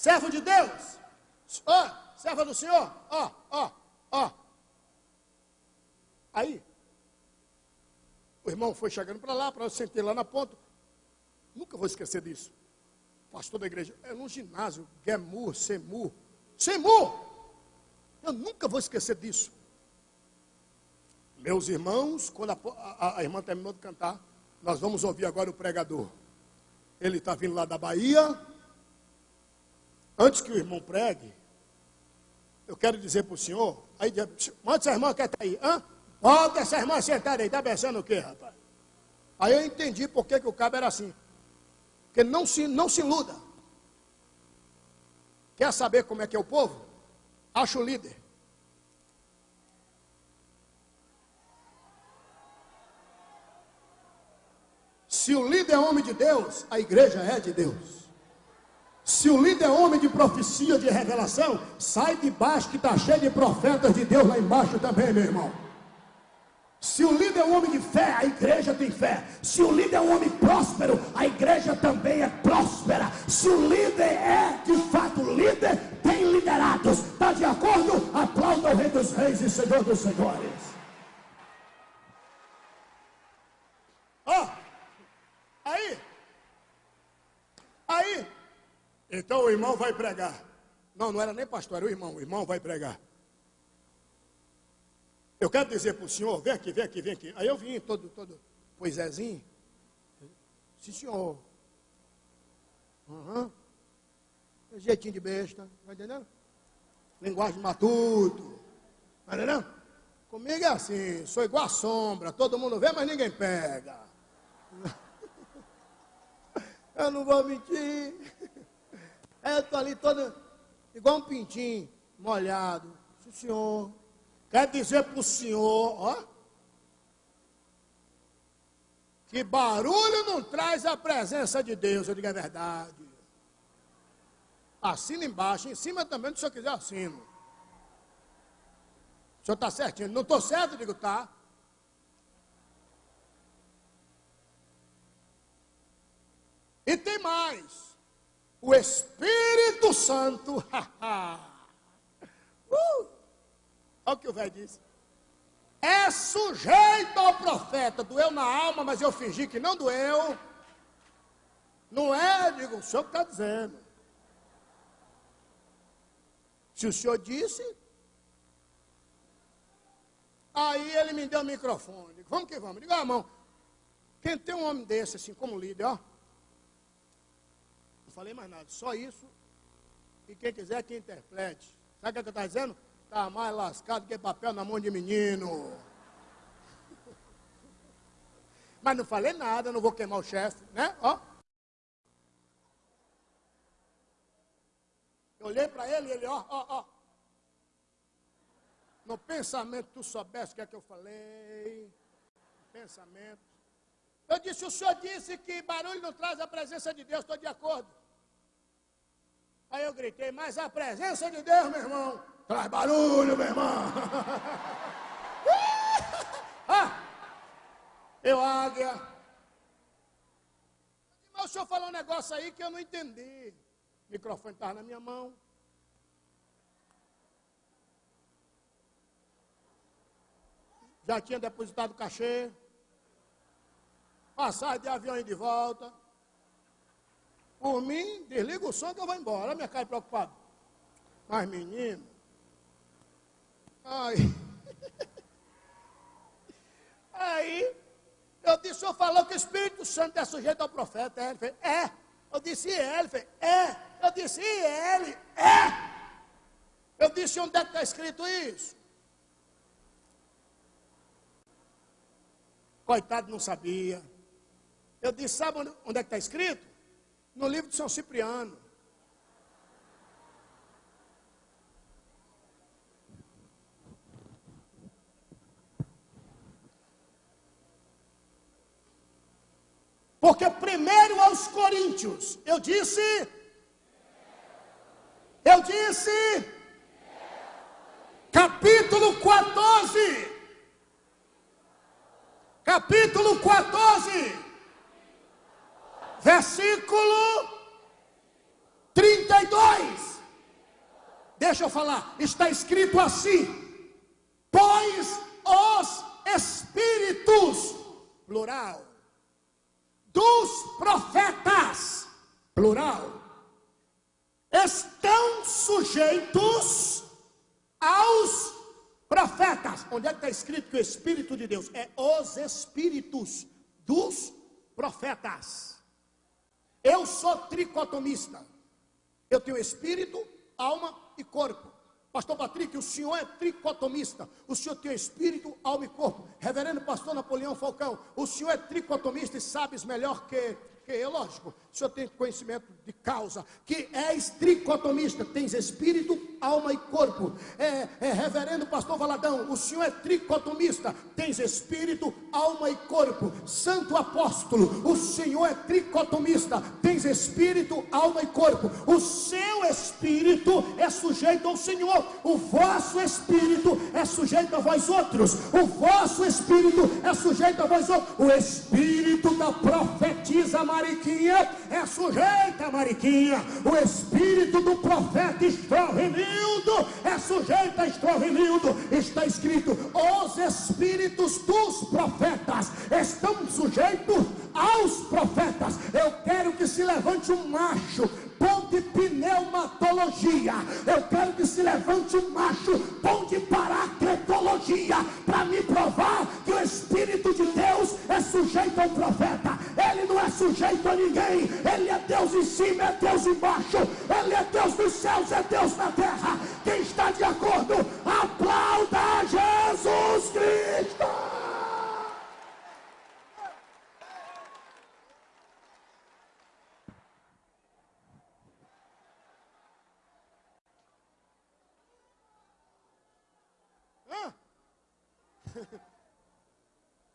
Servo de Deus, ó, oh, serva do Senhor, ó, ó, ó. Aí, o irmão foi chegando para lá, para eu sentar lá na ponta. Nunca vou esquecer disso. Pastor da igreja, é no ginásio, Gemur, Semur. Semur! Eu nunca vou esquecer disso. Meus irmãos, quando a, a, a irmã terminou de cantar, nós vamos ouvir agora o pregador. Ele está vindo lá da Bahia. Antes que o irmão pregue, eu quero dizer para o senhor, aí, manda essa irmã que está aí. Hã? Volta essa irmã sentada aí, está pensando o quê, rapaz? Aí eu entendi por que, que o cabo era assim. Porque não se, não se iluda. Quer saber como é que é o povo? Acha o líder. Se o líder é homem de Deus, a igreja é de Deus. Se o líder é homem de profecia, de revelação, sai de baixo que está cheio de profetas de Deus lá embaixo também, meu irmão. Se o líder é um homem de fé, a igreja tem fé. Se o líder é um homem próspero, a igreja também é próspera. Se o líder é de fato líder, tem liderados. Está de acordo? Aplauda o Rei dos Reis e Senhor dos Senhores. Ó, oh, aí, aí, então o irmão vai pregar. Não, não era nem pastor, era o irmão. O irmão vai pregar. Eu quero dizer para o senhor, vem aqui, vem aqui, vem aqui. Aí eu vim todo, todo, poisézinho. Sim, senhor. Uhum. Jeitinho de besta, tá entendendo? Linguagem matuto. Tá entendendo? Comigo é assim, sou igual a sombra, todo mundo vê, mas ninguém pega. Eu não vou mentir. Eu estou ali todo igual um pintinho, molhado. Sim, senhor. Quer dizer para o senhor, ó, que barulho não traz a presença de Deus, eu digo a verdade. Assina embaixo, em cima também, se o senhor quiser, assino. O senhor está certinho? Não estou certo? Eu digo, tá. E tem mais. O Espírito Santo. uh, Olha o que o velho disse. É sujeito ao profeta. Doeu na alma, mas eu fingi que não doeu. Não é, digo, o senhor está dizendo. Se o senhor disse. Aí ele me deu o microfone. Digo, vamos que vamos. Digo, ah, irmão, quem tem um homem desse, assim, como líder, ó. Falei mais nada, só isso. E quem quiser que interprete. Sabe o que eu estou dizendo? Está mais lascado que papel na mão de menino. Mas não falei nada, não vou queimar o chefe, né? Ó. Eu olhei para ele e ele, ó, ó, ó. No pensamento, tu soubesse o que é que eu falei. Pensamento. Eu disse, o senhor disse que barulho não traz a presença de Deus, estou de acordo. Aí eu gritei, mas a presença de Deus, meu irmão, Traz barulho, meu irmão. ah, eu águia. Mas o senhor falou um negócio aí que eu não entendi. O microfone estava na minha mão. Já tinha depositado cachê. Passagem de avião e de volta. Por mim, desliga o som que eu vou embora. Minha cara preocupada. Mas, menino, Ai. Aí, eu disse, o senhor falou que o Espírito Santo é sujeito ao profeta. Ele fez, é. Eu disse, é. Ele fez, é. Eu disse, e ele? É. Eu disse, onde é que está escrito isso? Coitado, não sabia. Eu disse, sabe onde, onde é que está escrito? No livro de São Cipriano. Porque primeiro aos Coríntios, eu disse, eu disse, capítulo 14, capítulo 14, versículo 32. Deixa eu falar, está escrito assim: pois os espíritos, plural, dos profetas, plural, estão sujeitos aos profetas. Onde é que está escrito que o Espírito de Deus é os espíritos dos profetas? Eu sou tricotomista. Eu tenho espírito, alma e corpo. Pastor Patrick, o senhor é tricotomista. O senhor tem espírito, alma e corpo. Reverendo Pastor Napoleão Falcão, o senhor é tricotomista e sabes melhor que que é lógico, o senhor tem conhecimento de causa, que és tricotomista, tens espírito, alma e corpo. É, é, reverendo pastor Valadão, o senhor é tricotomista, tens espírito, alma e corpo. Santo apóstolo, o senhor é tricotomista, tens espírito, alma e corpo. O seu espírito é sujeito ao Senhor, o vosso espírito é sujeito a vós outros, o vosso espírito é sujeito a vós outros. O espírito da profetisa Mariquinha é sujeita a Mariquinha. O espírito do profeta É sujeito a Estrovenildo. Está escrito: os espíritos dos profetas estão sujeitos aos profetas. Eu quero que se levante um macho bom de pneumatologia. Eu quero que se levante um macho bom de paracletologia para me provar que o Espírito de Deus é sujeito ao profeta. Ele não é sujeito a ninguém. Ele é Deus em cima, é Deus embaixo. Ele é Deus nos céus, é Deus na terra. Quem está de acordo, aplauda Jesus Cristo.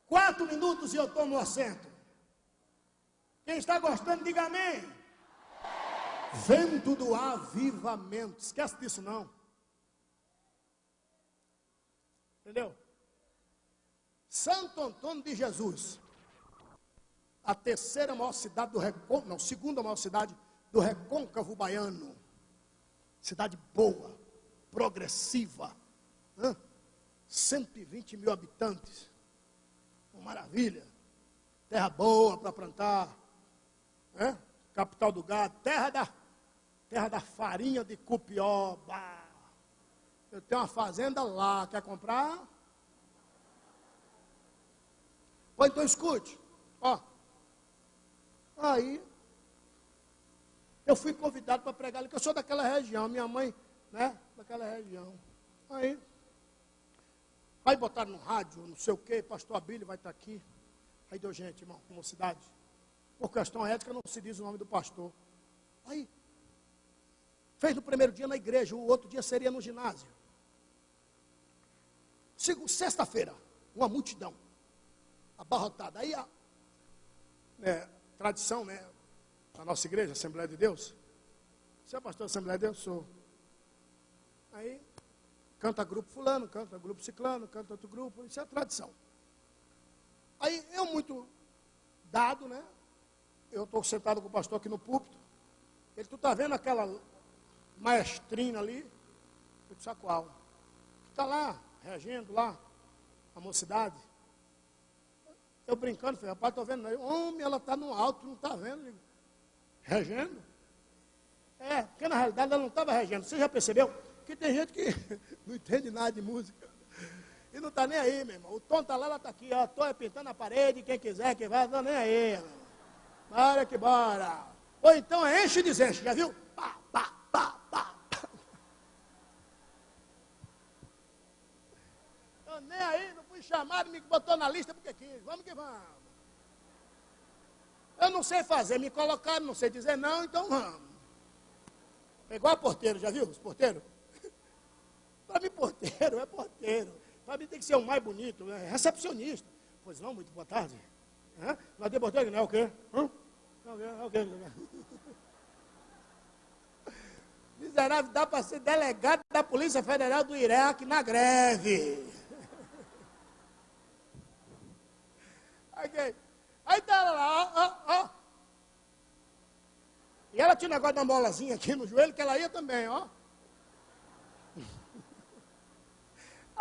Quatro minutos e eu tomo assento. Quem está gostando, diga amém. Vento do avivamento. Esquece disso não. Entendeu? Santo Antônio de Jesus. A terceira maior cidade do Recôncavo, não, segunda maior cidade do Recôncavo Baiano. Cidade boa, progressiva. Hã? 120 mil habitantes. Maravilha. Terra boa para plantar. Né? Capital do gado. Terra da, terra da farinha de cupió. Bah. Eu tenho uma fazenda lá. Quer comprar? Pois então escute. Ó. Aí. Eu fui convidado para pregar ali, que eu sou daquela região. Minha mãe, né? Daquela região. Aí. Aí botaram no rádio, não sei o quê, pastor Abílio vai estar aqui. Aí deu gente, irmão, mocidade. Por questão ética não se diz o nome do pastor. Aí, fez no primeiro dia na igreja, o outro dia seria no ginásio. Sexta-feira, uma multidão, abarrotada. Aí a né, tradição, né, da nossa igreja, Assembleia de Deus. Você é pastor da Assembleia de Deus? Sou. Aí Canta grupo fulano, canta grupo ciclano, canta outro grupo, isso é tradição. Aí eu muito dado, né? Eu estou sentado com o pastor aqui no púlpito. Ele, tu tá vendo aquela maestrina ali? Eu disse, qual? Que está lá, reagindo lá, a mocidade. Eu brincando, falei, rapaz, estou vendo. Homem, ela está no alto, não está vendo. Regendo? É, porque na realidade ela não estava regendo. Você já percebeu? Porque tem gente que não entende nada de música. E não está nem aí, meu irmão. O tom está lá, ela está aqui, ó. Tô é pintando a parede, quem quiser que vai, não nem aí, meu irmão. Bora que bora. Ou então é enche e desenche, já viu? Pá, pá, pá, pá. Eu nem aí, não fui chamado, me botou na lista porque quis. Vamos que vamos. Eu não sei fazer, me colocaram, não sei dizer não, então vamos. É igual a porteiro, já viu os porteiros? Para mim, porteiro é porteiro. Para mim tem que ser o mais bonito, né? recepcionista. Pois não, muito boa tarde. Hã? Nós de porteiro não é o quê? Não, é o quê? Miserável, dá para ser delegado da Polícia Federal do Iraque na greve. okay. Aí tá lá, ó, ó. E ela tinha um negócio da molazinha aqui no joelho, que ela ia também, ó.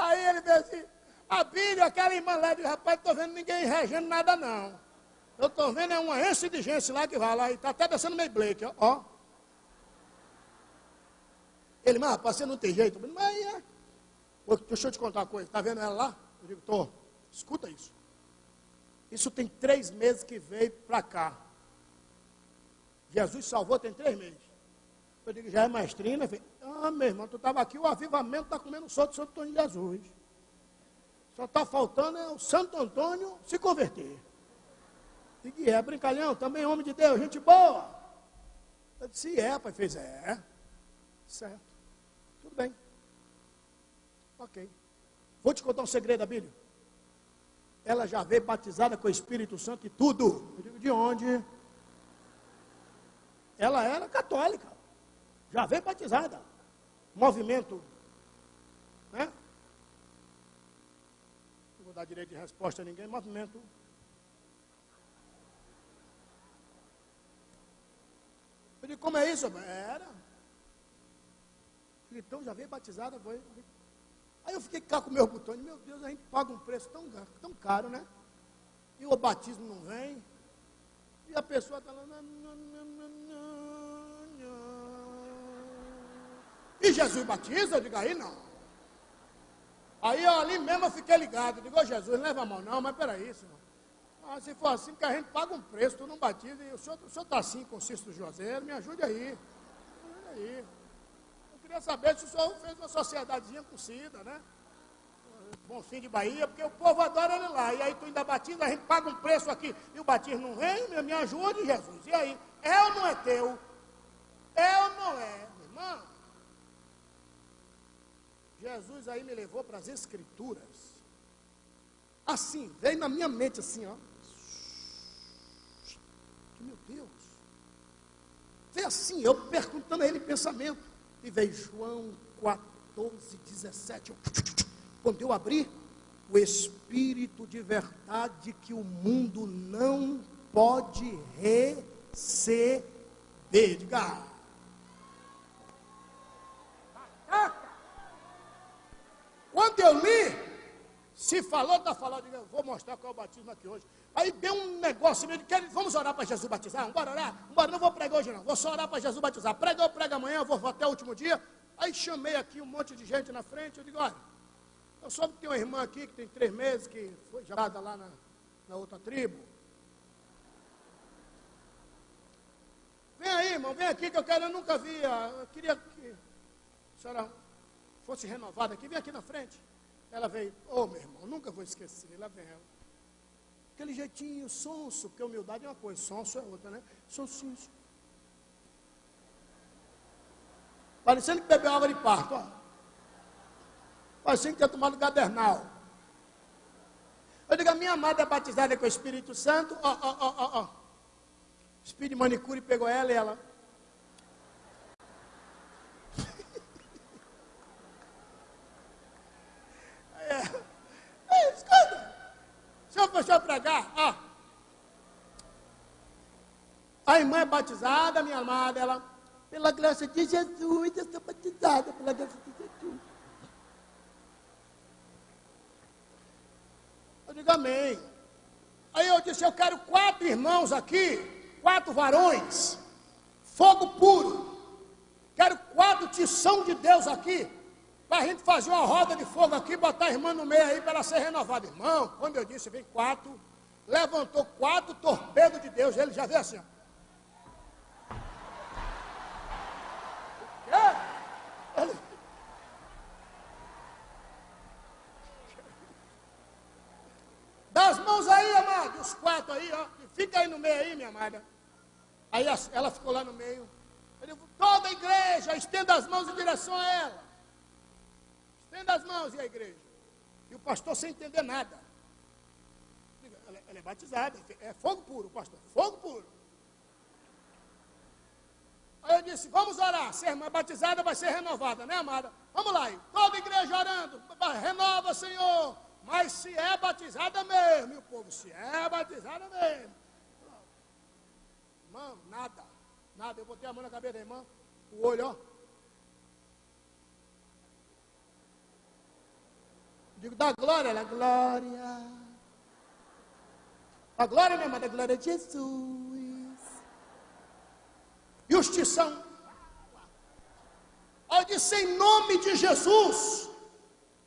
Aí ele disse assim, a Bíblia, aquela irmã lá, disse, rapaz, não estou vendo ninguém regendo nada não. Eu estou vendo é uma enche de gente lá que vai lá e está até descendo meio Blake, ó. Ele, mas rapaz, você não tem jeito. Mas é. Deixa eu te contar uma coisa, está vendo ela lá? Eu digo, estou. Escuta isso. Isso tem três meses que veio para cá. Jesus salvou tem três meses. Eu digo, já é maestrina? Ah, meu irmão, tu estava aqui, o avivamento está comendo solto de Santo Antônio de Jesus. Só está faltando é o Santo Antônio se converter. Digo, é, brincalhão, também homem de Deus, gente boa. Eu disse, é, pai, fez, é. Certo. Tudo bem. Ok. Vou te contar um segredo da Bíblia. Ela já veio batizada com o Espírito Santo e tudo. Eu digo, de onde? Ela era católica. Já veio batizada. Movimento. Né? Não vou dar direito de resposta a ninguém. Movimento. Eu digo, como é isso? Era. Então já veio batizada, foi. Aí eu fiquei cá com meus botões, meu Deus, a gente paga um preço tão, tão caro, né? E o batismo não vem. E a pessoa está lá. E Jesus batiza? Eu digo, aí não. Aí eu, ali mesmo eu fiquei ligado. Eu digo, oh, Jesus, leva a mão não, mas peraí, senhor. Ah, se for assim, porque a gente paga um preço, tu não batiza, e o senhor está assim com o Cício José, me ajude aí. Me ajude aí queria saber se o senhor fez uma sociedadezinha com Cida, né? Bonfim de Bahia, porque o povo adora ele lá. E aí tu ainda batiza, a gente paga um preço aqui e o batismo não vem, me ajude, Jesus. E aí, é ou não é teu? É ou não é, irmão? Jesus aí me levou para as escrituras. Assim, veio na minha mente assim, ó. Meu Deus. Veio assim, eu perguntando a ele pensamento. E veio João 14, 17. Quando eu abri, o Espírito de verdade que o mundo não pode receber. Diga. Quando eu li, se falou, está falando, eu vou mostrar qual é o batismo aqui hoje. Aí deu um negócio meio de vamos orar para Jesus batizar? Vamos orar? Vamos não vou pregar hoje não, vou só orar para Jesus batizar. Prega ou prega amanhã, vou, vou até o último dia. Aí chamei aqui um monte de gente na frente, eu digo, olha, eu soube que tem uma irmã aqui que tem três meses, que foi gerada lá na, na outra tribo. Vem aí, irmão, vem aqui que eu quero, eu nunca vi, eu queria que a senhora fosse renovada aqui, vem aqui na frente. Ela veio, oh, meu irmão, nunca vou esquecer, lá vem ela. Aquele jeitinho sonso, porque humildade é uma coisa, sonso é outra, né? Sonsinho. Parecendo que bebeu água de parto, ó. Parecendo que tinha tomado gadernal. Eu digo, a minha amada é batizada com o Espírito Santo, ó, ó, ó, ó, ó. Manicure pegou ela e ela. é, é, escuta. Se eu for pregar, ó. A irmã é batizada, minha amada, ela, pela graça de Jesus, eu sou batizada pela graça de Jesus. Eu digo amém. Aí eu disse, eu quero quatro irmãos aqui, quatro varões, fogo puro. Quero quatro tição de Deus aqui, para a gente fazer uma roda de fogo aqui, botar a irmã no meio aí para ela ser renovada. Irmão, quando eu disse, vem quatro, levantou quatro torpedos de Deus, ele já veio assim, ó. Dá as mãos aí, amado, os quatro aí, ó. Fica aí no meio aí, minha amada. Aí ela ficou lá no meio. Ele, toda a igreja, estenda as mãos em direção a ela. Estenda as mãos e a igreja. E o pastor sem entender nada. Ela, ela é batizada, é fogo puro, pastor, fogo puro. Aí eu disse, vamos orar. Se a irmã batizada vai ser renovada, né, amada? Vamos lá, aí. toda a igreja orando. Renova, Senhor. Mas se é batizada mesmo, meu povo, se é batizada mesmo. Irmão, nada. Nada. Eu botei a mão na cabeça da irmã, o olho, ó. digo, dá glória, ela, glória. A glória, minha amada, a glória de Jesus. Justição. Eu disse, em nome de Jesus,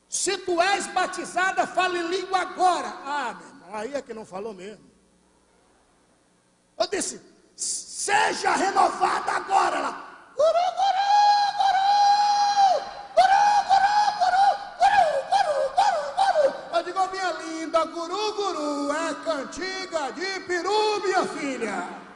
se tu és batizada, fala em língua agora. Ah, meu irmão, aí é que não falou mesmo. Eu disse, seja renovada agora. Ela, guru, guru. Eu digo, minha linda, guru, guru, é cantiga de peru, minha filha.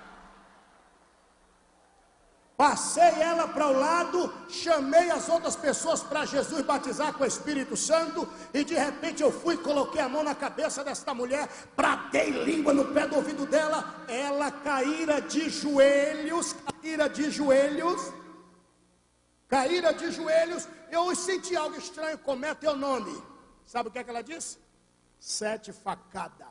Passei ela para o lado, chamei as outras pessoas para Jesus batizar com o Espírito Santo, e de repente eu fui, coloquei a mão na cabeça desta mulher, bradei língua no pé do ouvido dela, ela caíra de joelhos, caíra de joelhos, caíra de joelhos, eu senti algo estranho, como é teu nome? Sabe o que, é que ela disse? Sete facadas.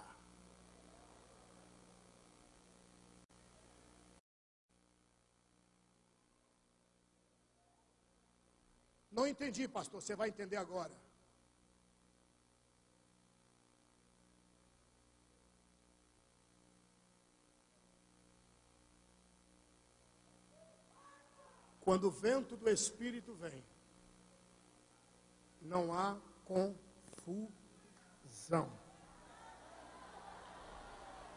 Não entendi, pastor. Você vai entender agora. Quando o vento do Espírito vem, não há confusão.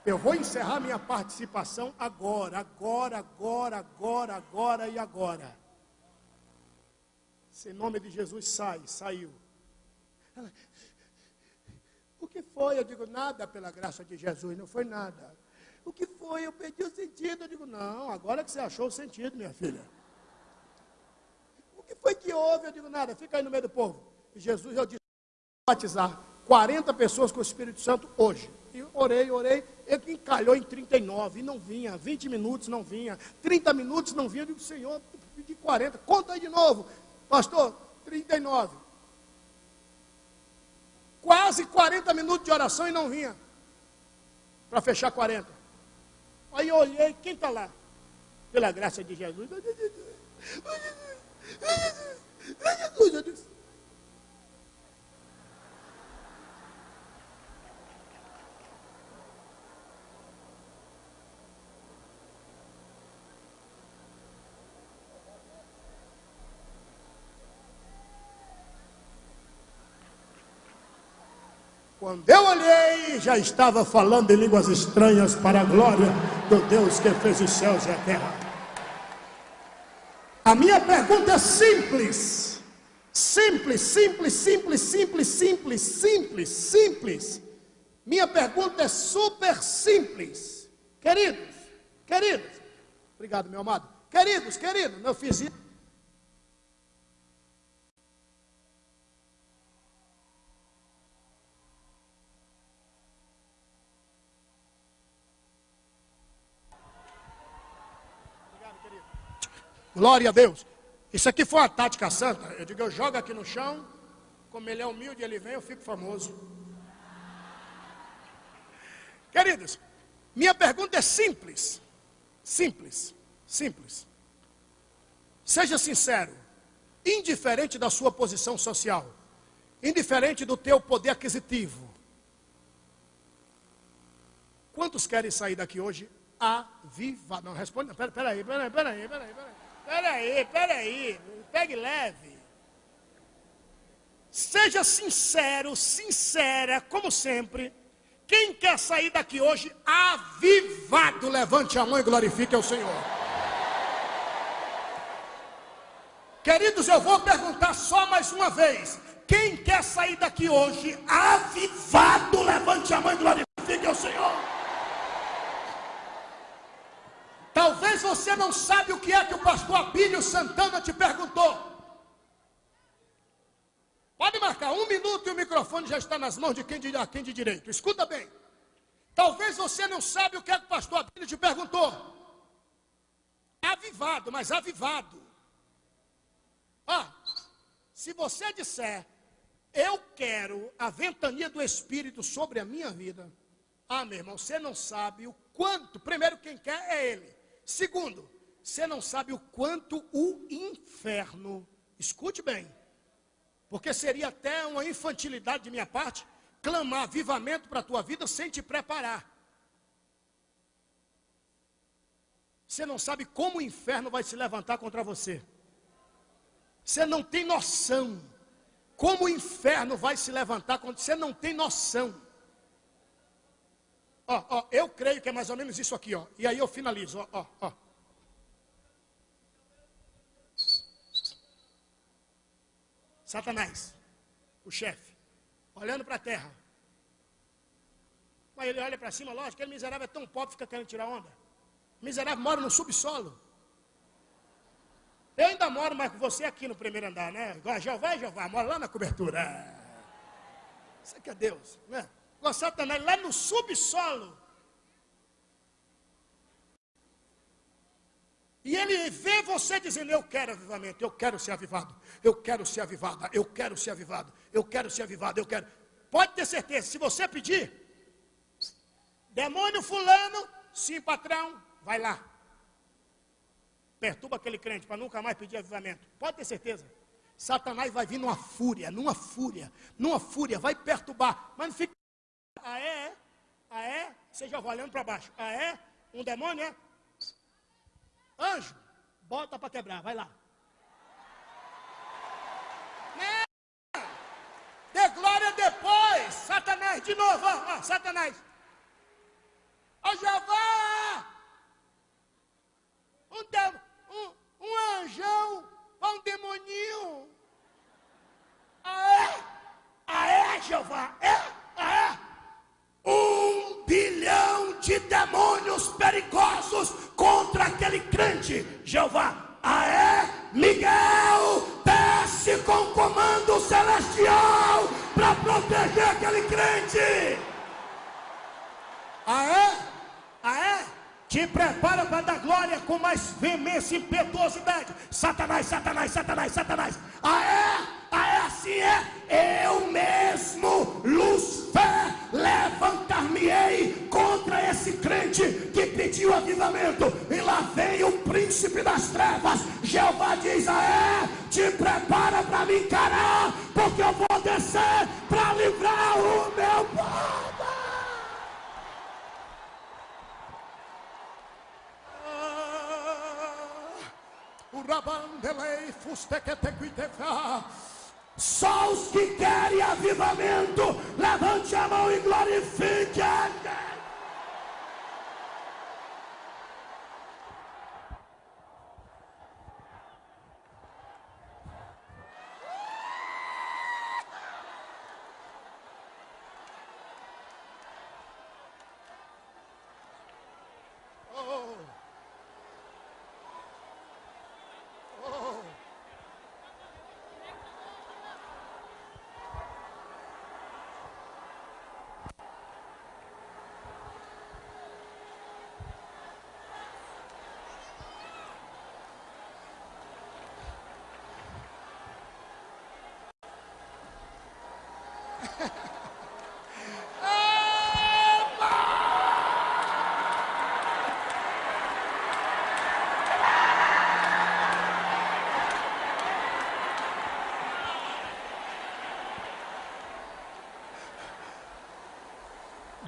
Eu vou encerrar minha participação agora, agora, agora, agora, agora e agora. Se em nome de Jesus sai, saiu. Ela, o que foi? Eu digo, nada pela graça de Jesus, não foi nada. O que foi? Eu perdi o sentido. Eu digo, não, agora que você achou o sentido, minha filha. O que foi que houve? Eu digo, nada, fica aí no meio do povo. E Jesus, eu disse, batizar 40 pessoas com o Espírito Santo hoje. E orei, orei, ele encalhou em 39 e não vinha, 20 minutos não vinha, 30 minutos não vinha. Eu digo, Senhor, pedi 40, conta aí de novo. Pastor, 39. Quase 40 minutos de oração e não vinha. Para fechar 40. Aí eu olhei, quem está lá? Pela graça de Jesus. Jesus, Jesus. Quando eu olhei, já estava falando em línguas estranhas para a glória do Deus que fez os céus e a terra. A minha pergunta é simples. Simples, simples, simples, simples, simples, simples, simples. Minha pergunta é super simples. Queridos, queridos, obrigado, meu amado. Queridos, queridos, eu fiz isso Glória a Deus. Isso aqui foi uma tática santa. Eu digo, eu jogo aqui no chão, como ele é humilde, ele vem, eu fico famoso. Queridos, minha pergunta é simples. Simples, simples. Seja sincero, indiferente da sua posição social, indiferente do teu poder aquisitivo. Quantos querem sair daqui hoje avivados? Não, responde, peraí, peraí, peraí, peraí, peraí. Peraí. Peraí, pegue leve. Seja sincero, sincera, como sempre. Quem quer sair daqui hoje avivado, levante a mão e glorifique ao Senhor. Queridos, eu vou perguntar só mais uma vez. Quem quer sair daqui hoje avivado, levante a mão e glorifique ao Senhor. Talvez você não sabe o que é que o pastor Abílio Santana te perguntou. Pode marcar um minuto e o microfone já está nas mãos de quem de, quem de direito. Escuta bem. Talvez você não sabe o que é que o pastor Abílio te perguntou. Avivado, mas avivado. Ah, se você disser, eu quero a ventania do Espírito sobre a minha vida. Ah, meu irmão, você não sabe o quanto. Primeiro, quem quer é Ele. Segundo, você não sabe o quanto o inferno, escute bem, Porque seria até uma infantilidade de minha parte clamar avivamento para a tua vida sem te preparar. Você não sabe como o inferno vai se levantar contra você. Você não tem noção. Como o inferno vai se levantar contra você, não tem noção. Ó, ó, eu creio que é mais ou menos isso aqui, ó. E aí eu finalizo, ó, ó, ó. Satanás, o chefe, olhando para a terra. Mas ele olha para cima, lógico, aquele miserável é tão pobre, fica querendo tirar onda. Miserável mora no subsolo. Eu ainda moro mais com você aqui no primeiro andar, né? Igual Jeová e Jeová, mora lá na cobertura. Isso aqui é Deus, né? Igual Satanás, lá no subsolo. E ele vê você dizendo: Eu quero avivamento, eu quero ser avivado, eu quero ser avivada, eu quero ser avivado, eu quero ser avivado, eu quero. Pode ter certeza, se você pedir, demônio fulano, sim, patrão, vai lá. Perturba aquele crente para nunca mais pedir avivamento. Pode ter certeza. Satanás vai vir numa fúria, numa fúria, numa fúria, vai perturbar. Mas não fica. Ah, é? Ah, é? Você já vai olhando para baixo. Ah, é? Um demônio, é? Anjo, bota para quebrar, vai lá. Não. Dê glória depois. Satanás, de novo, ó Satanás. Ó Jeová! Um, de, um, um anjão, um demoninho. Ah, é? Ah, é, Jeová? Ah, é? Um bilhão de demônios perigosos contra aquele crente. Jeová, ah, é? Miguel, desce com comando celestial para proteger aquele crente. Ah, é? Ah, é? Te prepara para dar glória com mais veemência e impetuosidade. Satanás, Satanás, Satanás, Satanás. Ah, é? Ah, é assim é? Eu mesmo, Lucifer, levantar-me-ei contra esse crente que pediu avivamento. E lá vem o príncipe das trevas. Jeová diz: Ah, é? Te prepara para me encarar, porque eu vou descer para livrar o meu povo. Só os que querem avivamento, levante a mão e glorifique a Deus.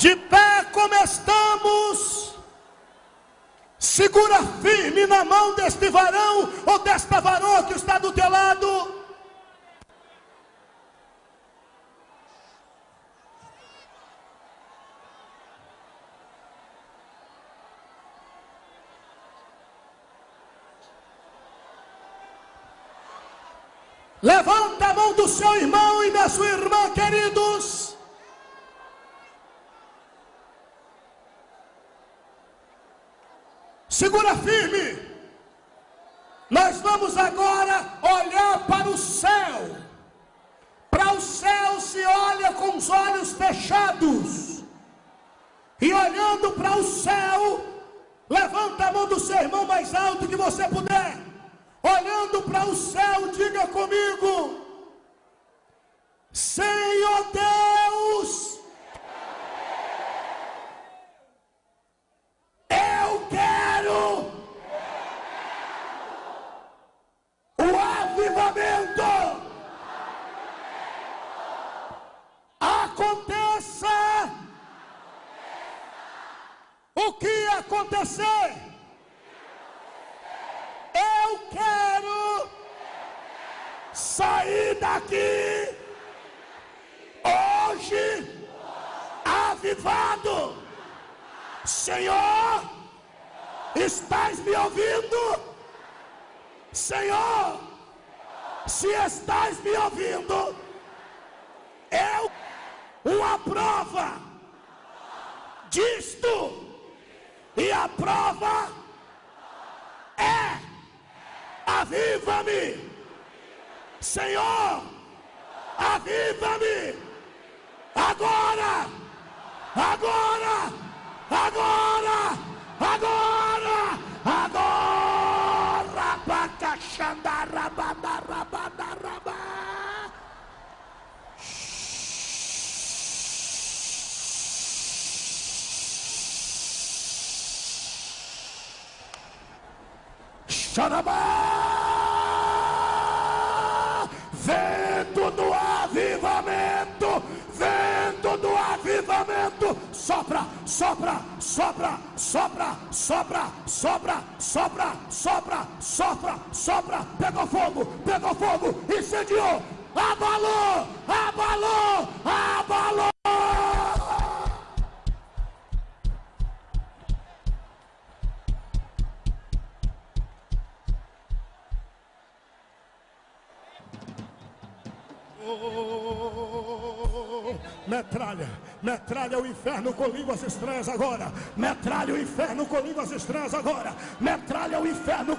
De pé como estamos, segura firme na mão deste varão ou desta varoa que está do teu lado. Levanta a mão do seu irmão e da sua irmã, queridos. Segura firme. Nós vamos agora Senhor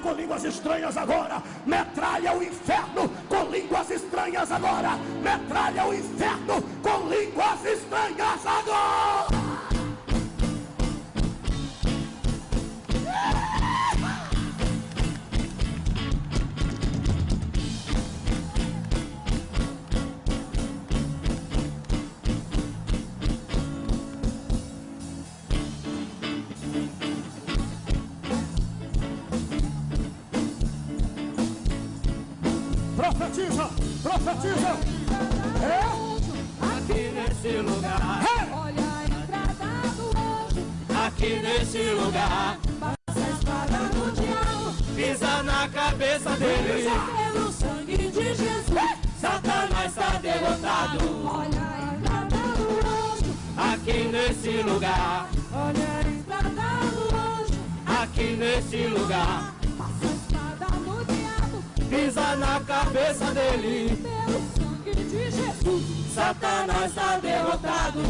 com línguas estranhas agora, metralha o inferno com línguas estranhas agora, metralha o inferno com línguas estranhas agora. Lugar pisa na cabeça dele. Pelo sangue de Jesus, Satanás está derrotado.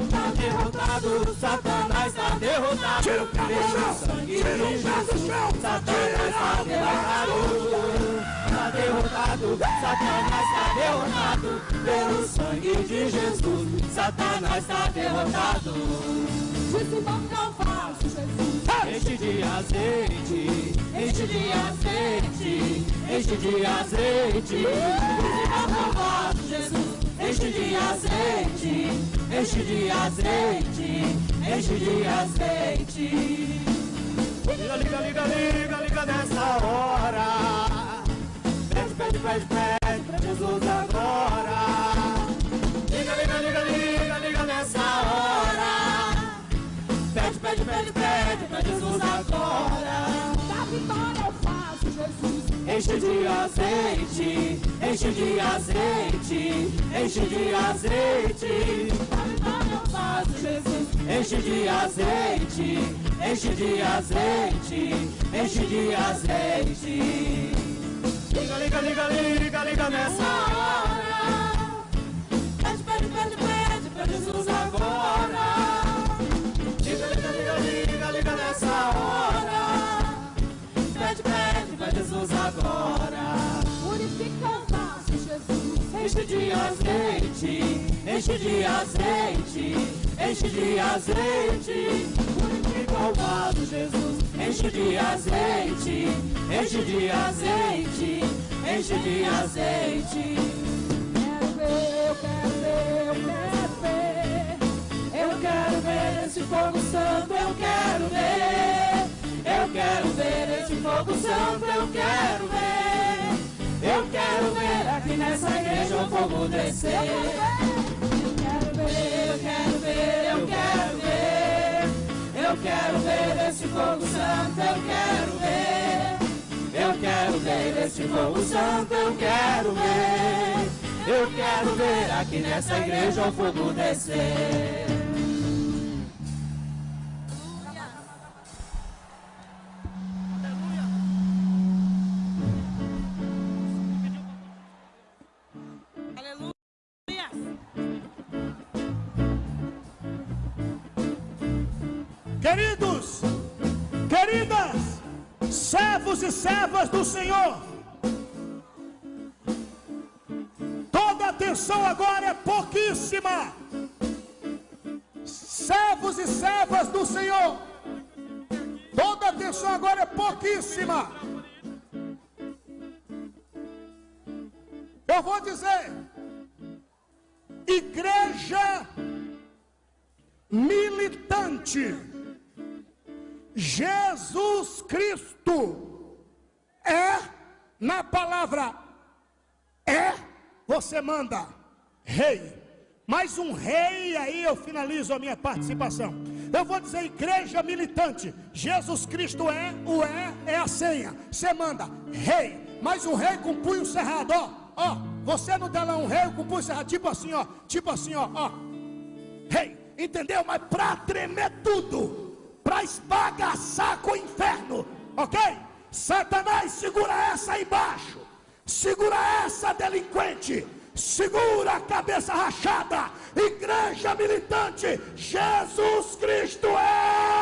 Está derrotado, Satanás está derrotado. Tira o pé do chão, tira o pé do chão. Satanás está derrotado. Está derrotado, Satanás está derrotado. Pelo sangue de Jesus, Satanás está derrotado. Disse não faço Jesus. Enche de azeite, enche de azeite, enche de azeite. Disse Jesus. Enche de azeite, enche de azeite, enche de azeite. Liga, liga, liga, liga, liga nessa hora. Pede, pede, pede, pede pra Jesus agora. Pede, pede, pede, pra Jesus agora. Da vitória eu faço, Jesus. Enche de azeite, enche de azeite, enche de azeite. Da vitória eu faço, Jesus. Enche de azeite, enche de azeite, enche de azeite. Liga, liga, liga, liga, liga nessa hora. Pede, pede, pede, pede pra Jesus agora. Jesus agora. Purifica o vaso, Jesus. Enche de azeite, enche de azeite, enche de azeite. Purifica o Jesus. Enche de azeite, enche de azeite, enche de azeite. Quero ver, eu quero ver, eu quero ver. Eu quero ver esse fogo santo, eu quero ver. Eu quero ver fogo santo, eu quero ver. Eu quero ver aqui nessa igreja o fogo descer. Eu quero ver, eu quero ver, eu quero ver. Eu quero ver esse fogo santo, eu quero ver. Eu quero ver esse fogo santo, eu quero ver. Eu quero ver aqui nessa igreja o fogo descer. Queridos, queridas, servos e servas do Senhor, toda atenção agora é pouquíssima. Servos e servas do Senhor, toda atenção agora é pouquíssima. Eu vou dizer, igreja militante. Jesus Cristo é, na palavra é, você manda rei. Mais um rei, aí eu finalizo a minha participação. Eu vou dizer igreja militante. Jesus Cristo é, o é, é a senha. Você manda rei. Mais um rei com punho cerrado, ó. Ó, você não dá lá um rei com punho cerrado, tipo assim, ó. Tipo assim, ó, ó. Rei, entendeu? Mas para tremer tudo para esbagaçar com o inferno, ok? Satanás, segura essa aí embaixo, segura essa delinquente, segura a cabeça rachada, igreja militante, Jesus Cristo é.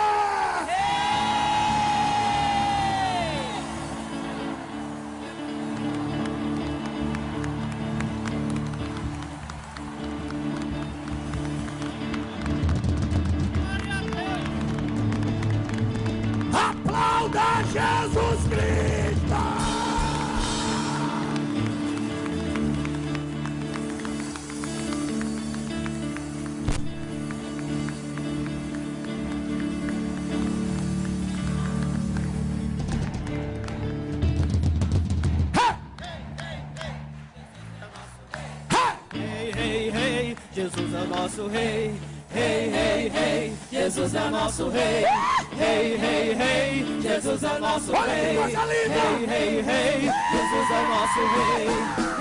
nosso rei. É rei, rei, rei, Jesus é nosso rei. Rei, rei, rei, Jesus é nosso rei.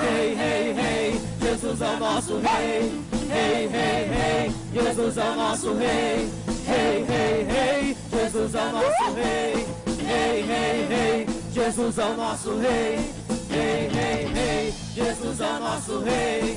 Rei, rei, rei, Jesus é nosso rei. Rei, rei, rei, Jesus é nosso rei. Rei, rei, rei, Jesus é nosso rei. Rei, rei, rei, Jesus é nosso rei. Rei, rei, rei, Jesus é nosso rei.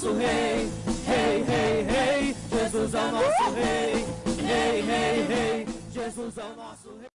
Nosso rei. Hey, hey, hey, Jesus é o nosso rei. Hey, hey, hey, Jesus é o nosso rei.